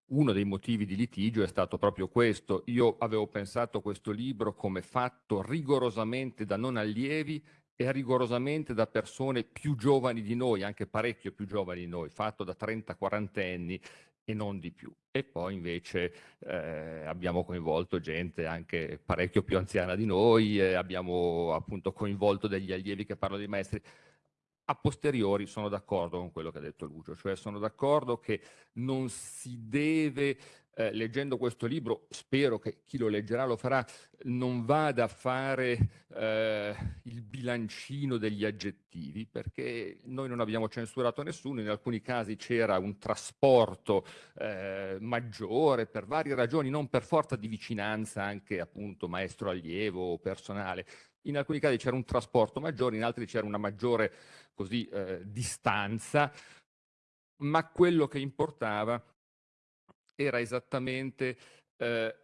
uno dei motivi di litigio è stato proprio questo. Io avevo pensato questo libro come fatto rigorosamente da non allievi è rigorosamente da persone più giovani di noi, anche parecchio più giovani di noi, fatto da 30-40 anni e non di più. E poi invece eh, abbiamo coinvolto gente anche parecchio più anziana di noi, eh, abbiamo appunto coinvolto degli allievi che parlano di maestri. A posteriori sono d'accordo con quello che ha detto Lucio, cioè sono d'accordo che non si deve eh, leggendo questo libro, spero che chi lo leggerà lo farà, non vada a fare eh, il bilancino degli aggettivi, perché noi non abbiamo censurato nessuno, in alcuni casi c'era un trasporto eh, maggiore per varie ragioni, non per forza di vicinanza anche appunto maestro-allievo o personale, in alcuni casi c'era un trasporto maggiore, in altri c'era una maggiore così, eh, distanza, ma quello che importava era esattamente... Eh,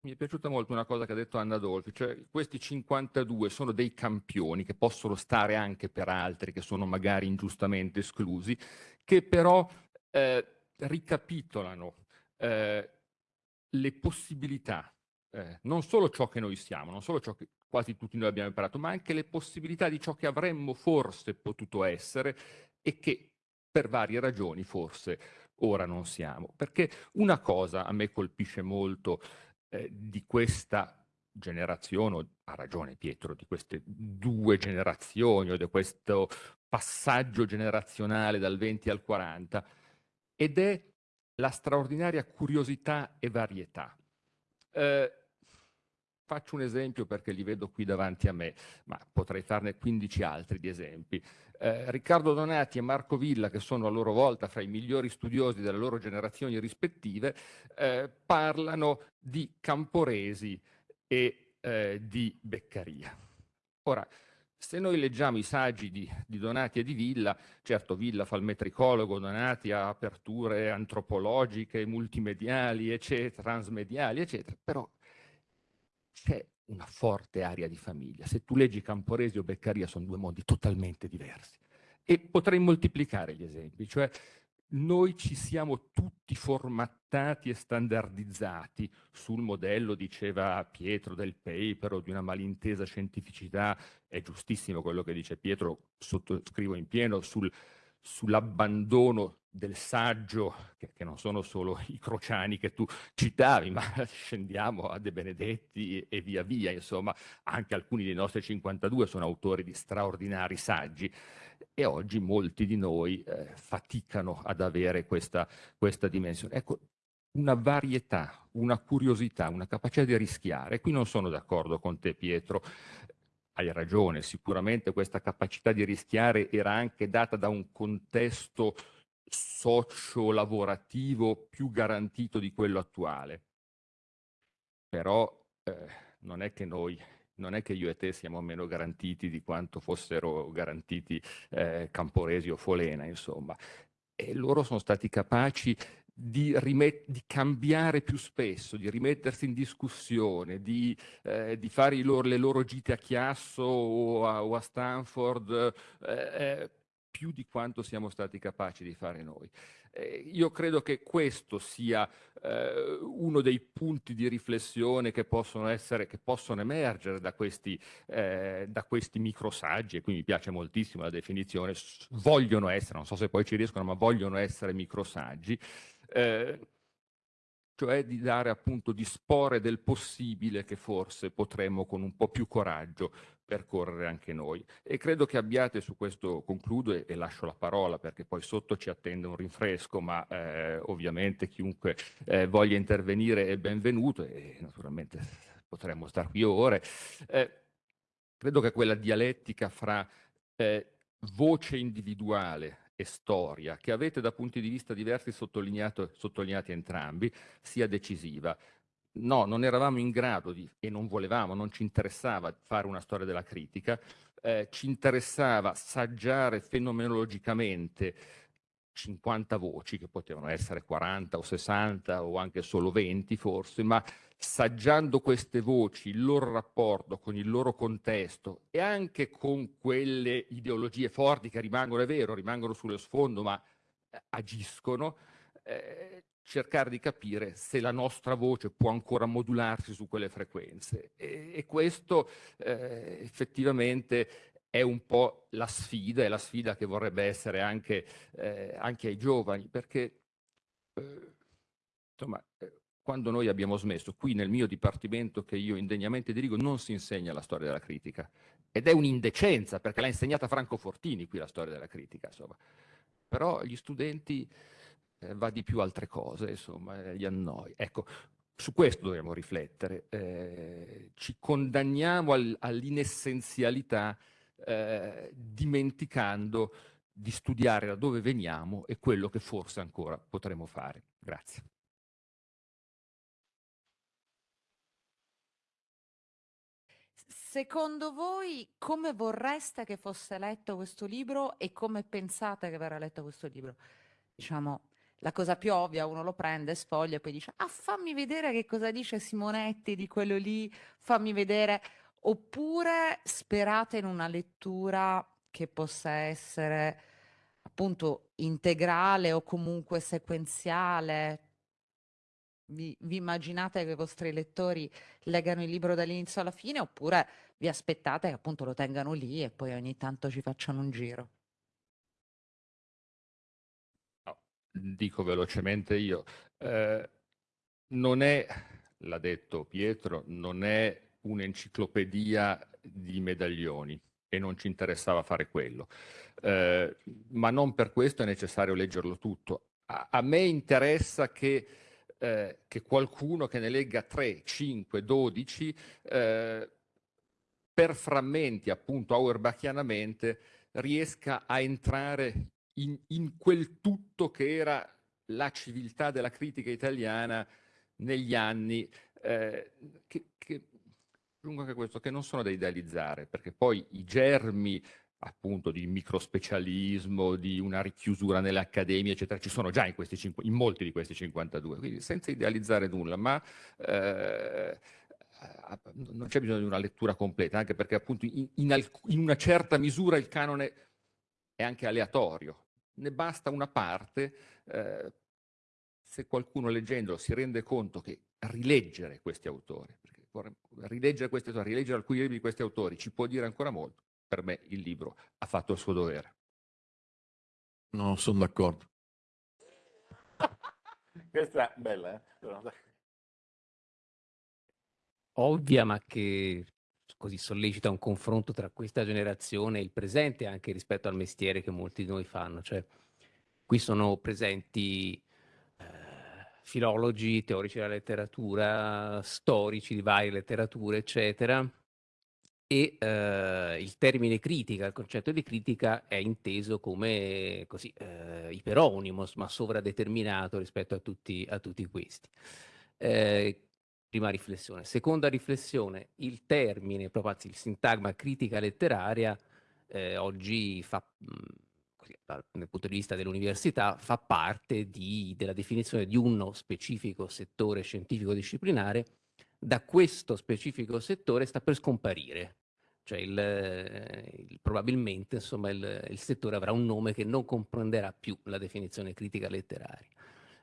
mi è piaciuta molto una cosa che ha detto Anna Dolfi, cioè questi 52 sono dei campioni che possono stare anche per altri che sono magari ingiustamente esclusi, che però eh, ricapitolano eh, le possibilità, eh, non solo ciò che noi siamo, non solo ciò che quasi tutti noi abbiamo imparato, ma anche le possibilità di ciò che avremmo forse potuto essere e che per varie ragioni forse ora non siamo. Perché una cosa a me colpisce molto eh, di questa generazione, ha ragione Pietro, di queste due generazioni o di questo passaggio generazionale dal 20 al 40, ed è la straordinaria curiosità e varietà. Eh, faccio un esempio perché li vedo qui davanti a me, ma potrei farne 15 altri di esempi. Eh, Riccardo Donati e Marco Villa, che sono a loro volta fra i migliori studiosi delle loro generazioni rispettive, eh, parlano di Camporesi e eh, di Beccaria. Ora, se noi leggiamo i saggi di, di, Donati e di Villa, certo Villa fa il metricologo, Donati ha aperture antropologiche, multimediali, eccetera, transmediali, eccetera, però c'è una forte area di famiglia. Se tu leggi Camporesi o Beccaria sono due mondi totalmente diversi. E potrei moltiplicare gli esempi, cioè noi ci siamo tutti formattati e standardizzati sul modello, diceva Pietro, del paper o di una malintesa scientificità, è giustissimo quello che dice Pietro, sottoscrivo in pieno, sul, sull'abbandono del saggio, che, che, non sono solo i crociani che tu citavi, ma scendiamo a De Benedetti e via via, insomma, anche alcuni dei nostri 52 sono autori di straordinari saggi e oggi molti di noi eh, faticano ad avere questa, questa dimensione. Ecco, una varietà, una curiosità, una capacità di rischiare. Qui non sono d'accordo con te Pietro, hai ragione, sicuramente questa capacità di rischiare era anche data da un contesto socio-lavorativo più garantito di quello attuale. Però eh, non è che noi non è che io e te siamo meno garantiti di quanto fossero garantiti eh, Camporesi o Folena, insomma. E loro sono stati capaci di, di, cambiare più spesso, di rimettersi in discussione, di, eh, di fare loro, le loro gite a Chiasso o a, o a Stanford, eh, eh, più di quanto siamo stati capaci di fare noi. Eh, io credo che questo sia eh, uno dei punti di riflessione che possono, essere, che possono emergere da questi, eh, questi microsaggi, e qui mi piace moltissimo la definizione, vogliono essere, non so se poi ci riescono, ma vogliono essere microsaggi, eh, cioè di dare appunto, disporre del possibile che forse potremmo con un po' più coraggio percorrere anche noi. E credo che abbiate su questo, concludo e, e lascio la parola perché poi sotto ci attende un rinfresco, ma eh, ovviamente chiunque eh, voglia intervenire è benvenuto e naturalmente potremmo stare qui ore. Eh, credo che quella dialettica fra eh, voce individuale e storia, che avete da punti di vista diversi sottolineati entrambi, sia decisiva no, non eravamo in grado di, e non volevamo, non ci interessava fare una storia della critica, eh, ci interessava saggiare fenomenologicamente 50 voci, che potevano essere 40 o 60 o anche solo 20 forse, ma saggiando queste voci, il loro rapporto con il loro contesto e anche con quelle ideologie forti che rimangono, è vero, rimangono sullo sfondo, ma eh, agiscono, eh, cercare di capire se la nostra voce può ancora modularsi su quelle frequenze. E, e questo eh, effettivamente è un po' la sfida, è la sfida che vorrebbe essere anche, eh, anche ai giovani, perché eh, insomma, eh, quando noi abbiamo smesso, qui nel mio dipartimento che io indegnamente dirigo, non si insegna la storia della critica. Ed è un'indecenza, perché l'ha insegnata Franco Fortini qui la storia della critica, insomma. Però gli studenti eh, va di più altre cose, insomma, eh, gli annoi. Ecco, su questo dobbiamo riflettere. Eh, ci condanniamo al, all'inessenzialità eh, dimenticando di studiare da dove veniamo e quello che forse ancora potremo fare. Grazie. Secondo voi come vorreste che fosse letto questo libro e come pensate che verrà letto questo libro? Diciamo, la cosa più ovvia, uno lo prende, sfoglia e poi dice, ah fammi vedere che cosa dice Simonetti di quello lì, fammi vedere, oppure sperate in una lettura che possa essere appunto integrale o comunque sequenziale. Vi, vi immaginate che i vostri lettori leggano il libro dall'inizio alla fine oppure vi aspettate che appunto lo tengano lì e poi ogni tanto ci facciano un giro? Dico velocemente io, eh, non è, l'ha detto Pietro, non è un'enciclopedia di medaglioni e non ci interessava fare quello, eh, ma non per questo è necessario leggerlo tutto. A, a me interessa che, eh, che, qualcuno che ne legga 3, 5, 12, per frammenti appunto auerbachianamente riesca a entrare in, in quel tutto che era la civiltà della critica italiana negli anni, eh, che, che, questo, che non sono da idealizzare, perché poi i germi appunto di microspecialismo, di una richiusura nelle accademie, eccetera, ci sono già in, questi, in molti di questi 52, quindi senza idealizzare nulla, ma eh, non c'è bisogno di una lettura completa, anche perché appunto in, in, in una certa misura il canone è anche aleatorio, ne basta una parte, eh, se qualcuno leggendolo si rende conto che rileggere questi autori, rileggere questi autori, rileggere alcuni libri di questi autori ci può dire ancora molto, per me il libro ha fatto il suo dovere. No, sono d'accordo. Questa è bella, eh? Ovvia, ma che così sollecita un confronto tra questa generazione e il presente anche rispetto al mestiere che molti di noi fanno. Cioè, qui sono presenti eh, filologi, teorici della letteratura, storici di varie letterature, eccetera, e eh, il termine critica, il concetto di critica è inteso come così, eh, iperonimo, ma sovradeterminato rispetto a tutti, a tutti questi. Eh, Prima riflessione. Seconda riflessione, il termine, proprio anzi il sintagma critica letteraria, eh, oggi fa, dal punto di vista dell'università, fa parte di, della definizione di uno specifico settore scientifico disciplinare. Da questo specifico settore sta per scomparire. Cioè il, il, probabilmente insomma, il, il settore avrà un nome che non comprenderà più la definizione critica letteraria.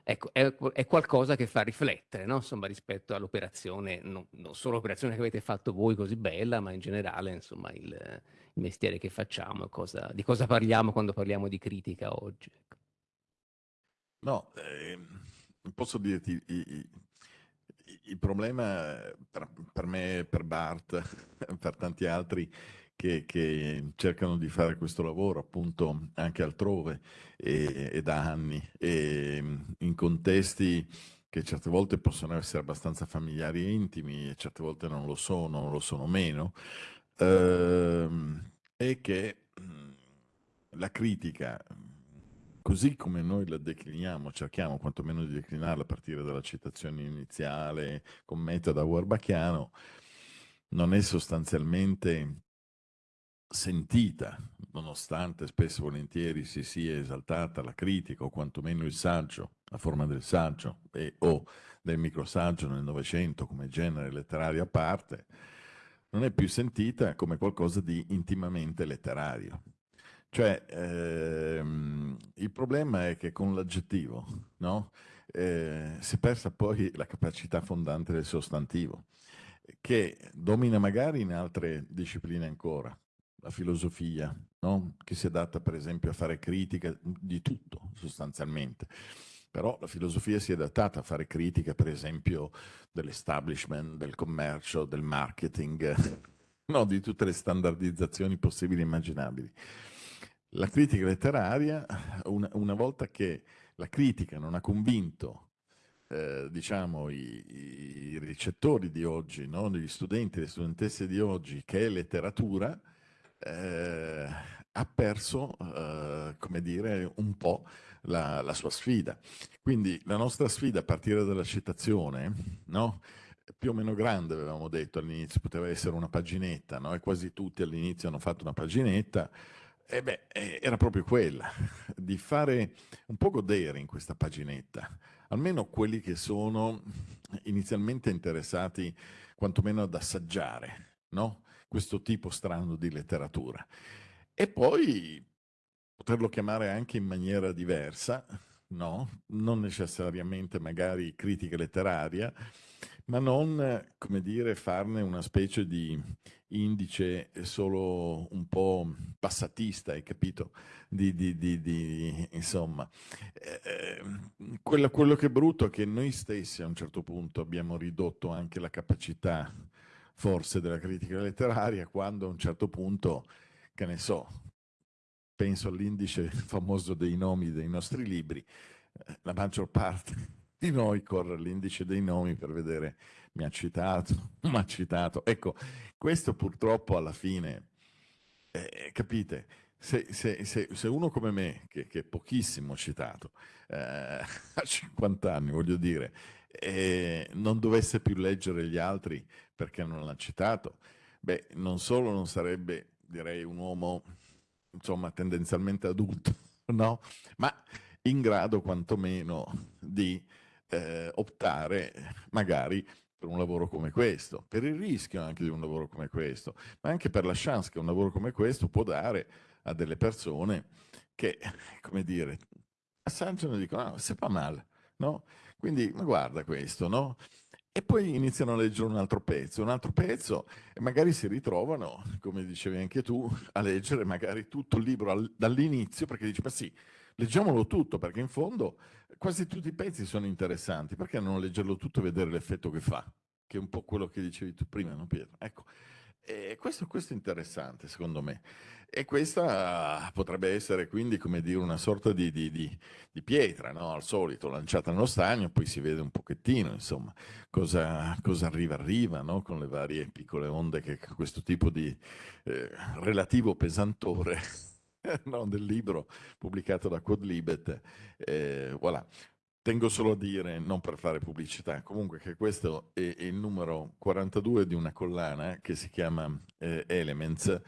Ecco, è, è, qualcosa che fa riflettere, no? insomma, rispetto all'operazione, non, non, solo l'operazione che avete fatto voi così bella, ma in generale, insomma, il, il mestiere che facciamo, cosa, di cosa parliamo quando parliamo di critica oggi. Ecco. No, eh, posso dirti, il, il problema per, per me, per Bart, per tanti altri, che, che, cercano di fare questo lavoro appunto anche altrove e, e da anni. E in contesti che certe volte possono essere abbastanza familiari e intimi e certe volte non lo sono, lo sono meno, ehm, e che la critica, così come noi la decliniamo, cerchiamo quantomeno di declinarla a partire dalla citazione iniziale con metodo warbachiano, non è sostanzialmente sentita, nonostante spesso e volentieri si sia esaltata la critica o quantomeno il saggio, la forma del saggio e, o del microsaggio nel Novecento come genere letterario a parte, non è più sentita come qualcosa di intimamente letterario. Cioè, ehm, il problema è che con l'aggettivo no? eh, si è persa poi la capacità fondante del sostantivo, che domina magari in altre discipline ancora, la filosofia, no? che si adatta per esempio a fare critica di tutto sostanzialmente. Però la filosofia si è adattata a fare critica per esempio dell'establishment, del commercio, del marketing, no? di tutte le standardizzazioni possibili e immaginabili. La critica letteraria, una, una volta che la critica non ha convinto eh, diciamo, i, i, ricettori di oggi, no? gli studenti e le studentesse di oggi, che è letteratura, eh, ha perso, eh, come dire, un po' la, la, sua sfida. Quindi la nostra sfida a partire dalla citazione, no? più o meno grande avevamo detto all'inizio, poteva essere una paginetta, no? e quasi tutti all'inizio hanno fatto una paginetta, e beh, era proprio quella, di fare un po' godere in questa paginetta, almeno quelli che sono inizialmente interessati quantomeno ad assaggiare, no? Questo tipo strano di letteratura. E poi poterlo chiamare anche in maniera diversa, no? Non necessariamente magari critica letteraria, ma non, come dire, farne una specie di indice solo un po' passatista, hai capito? Di, di, di, di insomma, eh, quello, quello che è brutto è che noi stessi a un certo punto abbiamo ridotto anche la capacità forse della critica letteraria quando a un certo punto, che ne so, penso all'indice famoso dei nomi dei nostri libri, eh, la maggior parte di noi corre all'indice dei nomi per vedere mi ha citato, mi ha citato. Ecco, questo purtroppo alla fine, eh, capite, se, se, se, se, uno come me, che, che è pochissimo citato, eh, a 50 anni, voglio dire, eh, non dovesse più leggere gli altri perché non l'ha citato, beh, non solo non sarebbe, direi, un uomo, insomma, tendenzialmente adulto, no? Ma in grado quantomeno di eh, optare magari per un lavoro come questo, per il rischio anche di un lavoro come questo, ma anche per la chance che un lavoro come questo può dare a delle persone che, come dire, assaggiano e dicono, ah, c'est pas mal, no? Quindi, ma guarda questo, no? E poi iniziano a leggere un altro pezzo, un altro pezzo, e magari si ritrovano, come dicevi anche tu, a leggere magari tutto il libro dall'inizio, perché dici, ma sì, leggiamolo tutto, perché in fondo quasi tutti i pezzi sono interessanti, perché non leggerlo tutto e vedere l'effetto che fa? Che è un po' quello che dicevi tu prima, no Pietro? Ecco, e questo, questo è interessante secondo me. E questa potrebbe essere quindi, come dire, una sorta di, di, di, di pietra, no? al solito, lanciata nello stagno, poi si vede un pochettino, insomma, cosa, cosa arriva, arriva, no? con le varie piccole onde che questo tipo di eh, relativo pesantore no? del libro pubblicato da Quodlibet, eh, voilà. Tengo solo a dire, non per fare pubblicità, comunque che questo è, il numero 42 di una collana che si chiama eh, Elements,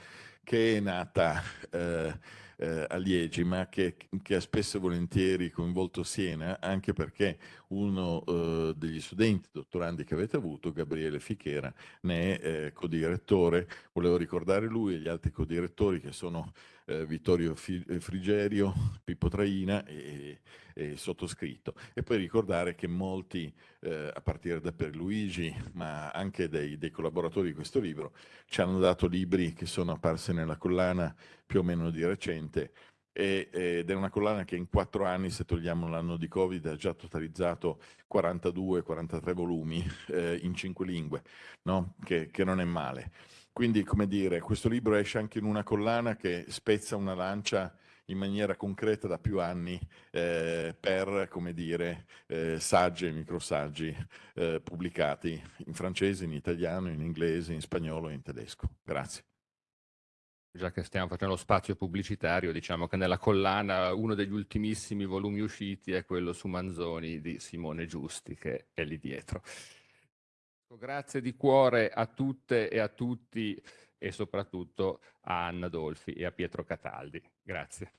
che è nata eh, eh, a Liegi, ma che, che, ha spesso e volentieri coinvolto Siena, anche perché uno eh, degli studenti dottorandi che avete avuto, Gabriele Fichera, ne è eh, codirettore. Volevo ricordare lui e gli altri codirettori che sono eh, Vittorio eh, Frigerio, Pippo Traina e, e, sottoscritto. E poi ricordare che molti, eh, a partire da Perluigi, ma anche dei, dei, collaboratori di questo libro, ci hanno dato libri che sono apparsi nella collana più o meno di recente ed è una collana che in quattro anni, se togliamo l'anno di Covid, ha già totalizzato 42-43 volumi eh, in cinque lingue, no? che, che non è male. Quindi, come dire, questo libro esce anche in una collana che spezza una lancia in maniera concreta da più anni eh, per, come dire, eh, saggi e microsaggi eh, pubblicati in francese, in italiano, in inglese, in spagnolo e in tedesco. Grazie. Già che stiamo facendo spazio pubblicitario, diciamo che nella collana uno degli ultimissimi volumi usciti è quello su Manzoni di Simone Giusti, che è lì dietro. Grazie di cuore a tutte e a tutti e soprattutto a Anna Dolfi e a Pietro Cataldi. Grazie.